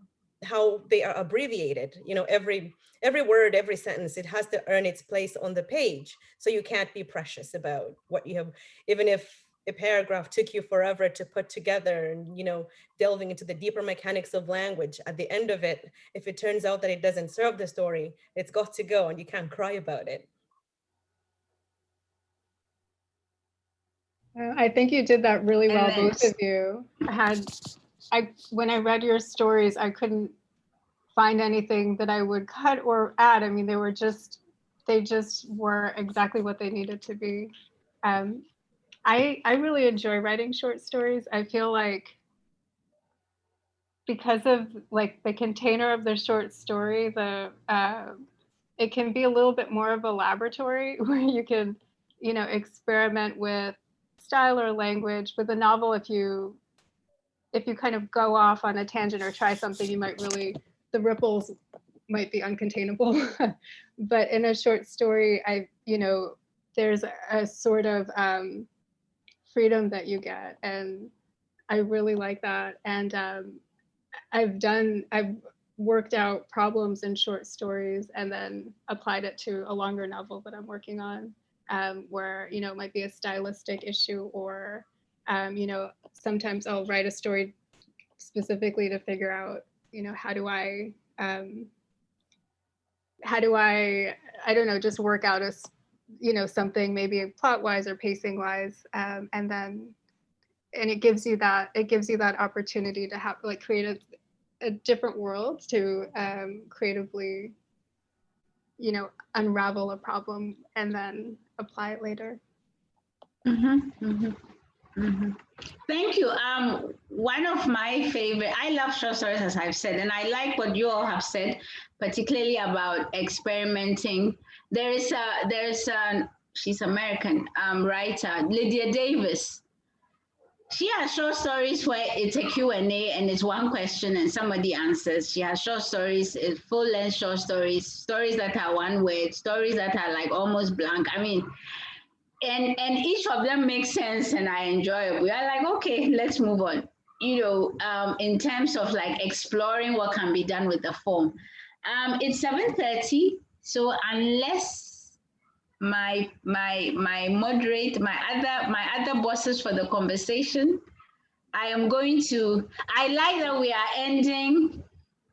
how they are abbreviated. You know, every every word, every sentence, it has to earn its place on the page. So you can't be precious about what you have, even if a paragraph took you forever to put together and, you know, delving into the deeper mechanics of language. At the end of it, if it turns out that it doesn't serve the story, it's got to go and you can't cry about it. I think you did that really well, both of you. I had, I when I read your stories, I couldn't find anything that I would cut or add. I mean, they were just, they just were exactly what they needed to be. Um, I, I really enjoy writing short stories. I feel like because of like the container of the short story, the uh, it can be a little bit more of a laboratory where you can, you know, experiment with style or language. With a novel, if you if you kind of go off on a tangent or try something, you might really the ripples might be uncontainable. but in a short story, I you know there's a sort of um, freedom that you get. And I really like that. And um, I've done, I've worked out problems in short stories and then applied it to a longer novel that I'm working on um, where, you know, it might be a stylistic issue or, um, you know, sometimes I'll write a story specifically to figure out, you know, how do I, um, how do I, I don't know, just work out a you know something maybe plot wise or pacing wise um, and then and it gives you that it gives you that opportunity to have like create a, a different world to um, creatively you know unravel a problem and then apply it later mm-hmm, mm-hmm, mm-hmm. thank you um one of my favorite i love short stories as i've said and i like what you all have said particularly about experimenting there is a there's a she's American um, writer Lydia Davis. She has short stories where it's a Q&A and it's one question and somebody answers. She has short stories, full length short stories, stories that are one word, stories that are like almost blank. I mean, and and each of them makes sense and I enjoy it. We are like, okay, let's move on. You know, um, in terms of like exploring what can be done with the form. Um, it's 7:30, so unless my my my moderate my other my other bosses for the conversation, I am going to. I like that we are ending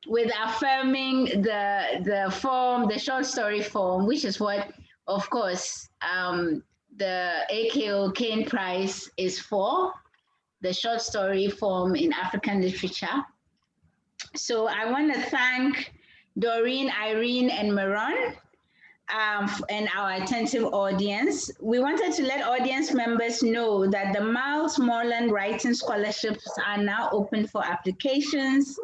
with affirming the the form, the short story form, which is what, of course, um, the AKO Caine Prize is for, the short story form in African literature. So I want to thank Doreen, Iryn, and Meron um, and our attentive audience. We wanted to let audience members know that the Miles Morland Writing Scholarships are now open for applications.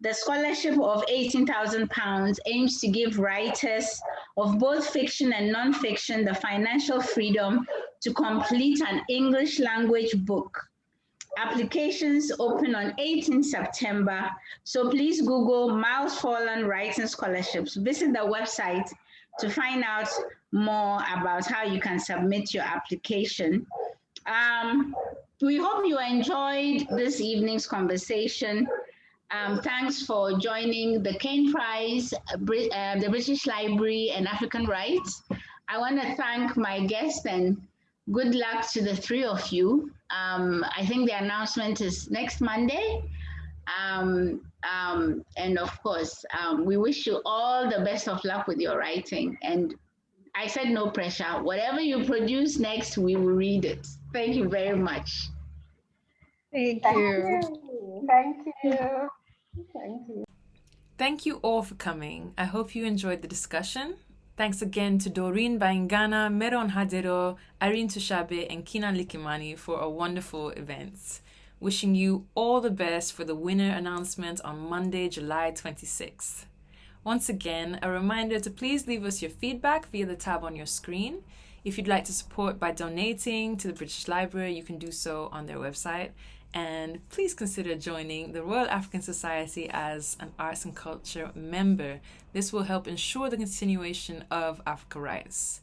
The scholarship of 18,000 pounds aims to give writers of both fiction and non-fiction the financial freedom to complete an English language book. Applications open on 18 September. So please Google Miles Morland Writing Scholarships. Visit the website to find out more about how you can submit your application. Um, we hope you enjoyed this evening's conversation. Um, thanks for joining the Caine Prize, uh, the British Library and Africa Writes. I want to thank my guests and good luck to the three of you. Um, I think the announcement is next Monday. Um, um, and of course, um, we wish you all the best of luck with your writing. And I said no pressure. Whatever you produce next, we will read it. Thank you very much. Thank, Thank you. you. Thank you. Thank you. Thank you all for coming. I hope you enjoyed the discussion. Thanks again to Doreen Baingana, Meron Hadero, Iryn Tushabe, and Kinna Likimani for a wonderful event. Wishing you all the best for the winner announcement on Monday, July 26th. Once again, a reminder to please leave us your feedback via the tab on your screen. If you'd like to support by donating to the British Library, you can do so on their website. And please consider joining the Royal African Society as an arts and culture member. This will help ensure the continuation of Africa Writes.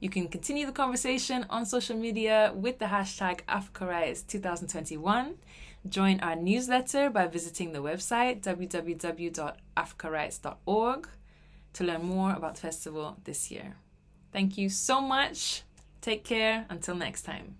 You can continue the conversation on social media with the hashtag AfricaWrites2021. Join our newsletter by visiting the website www.africawrites.org to learn more about the festival this year. Thank you so much. Take care. Until next time.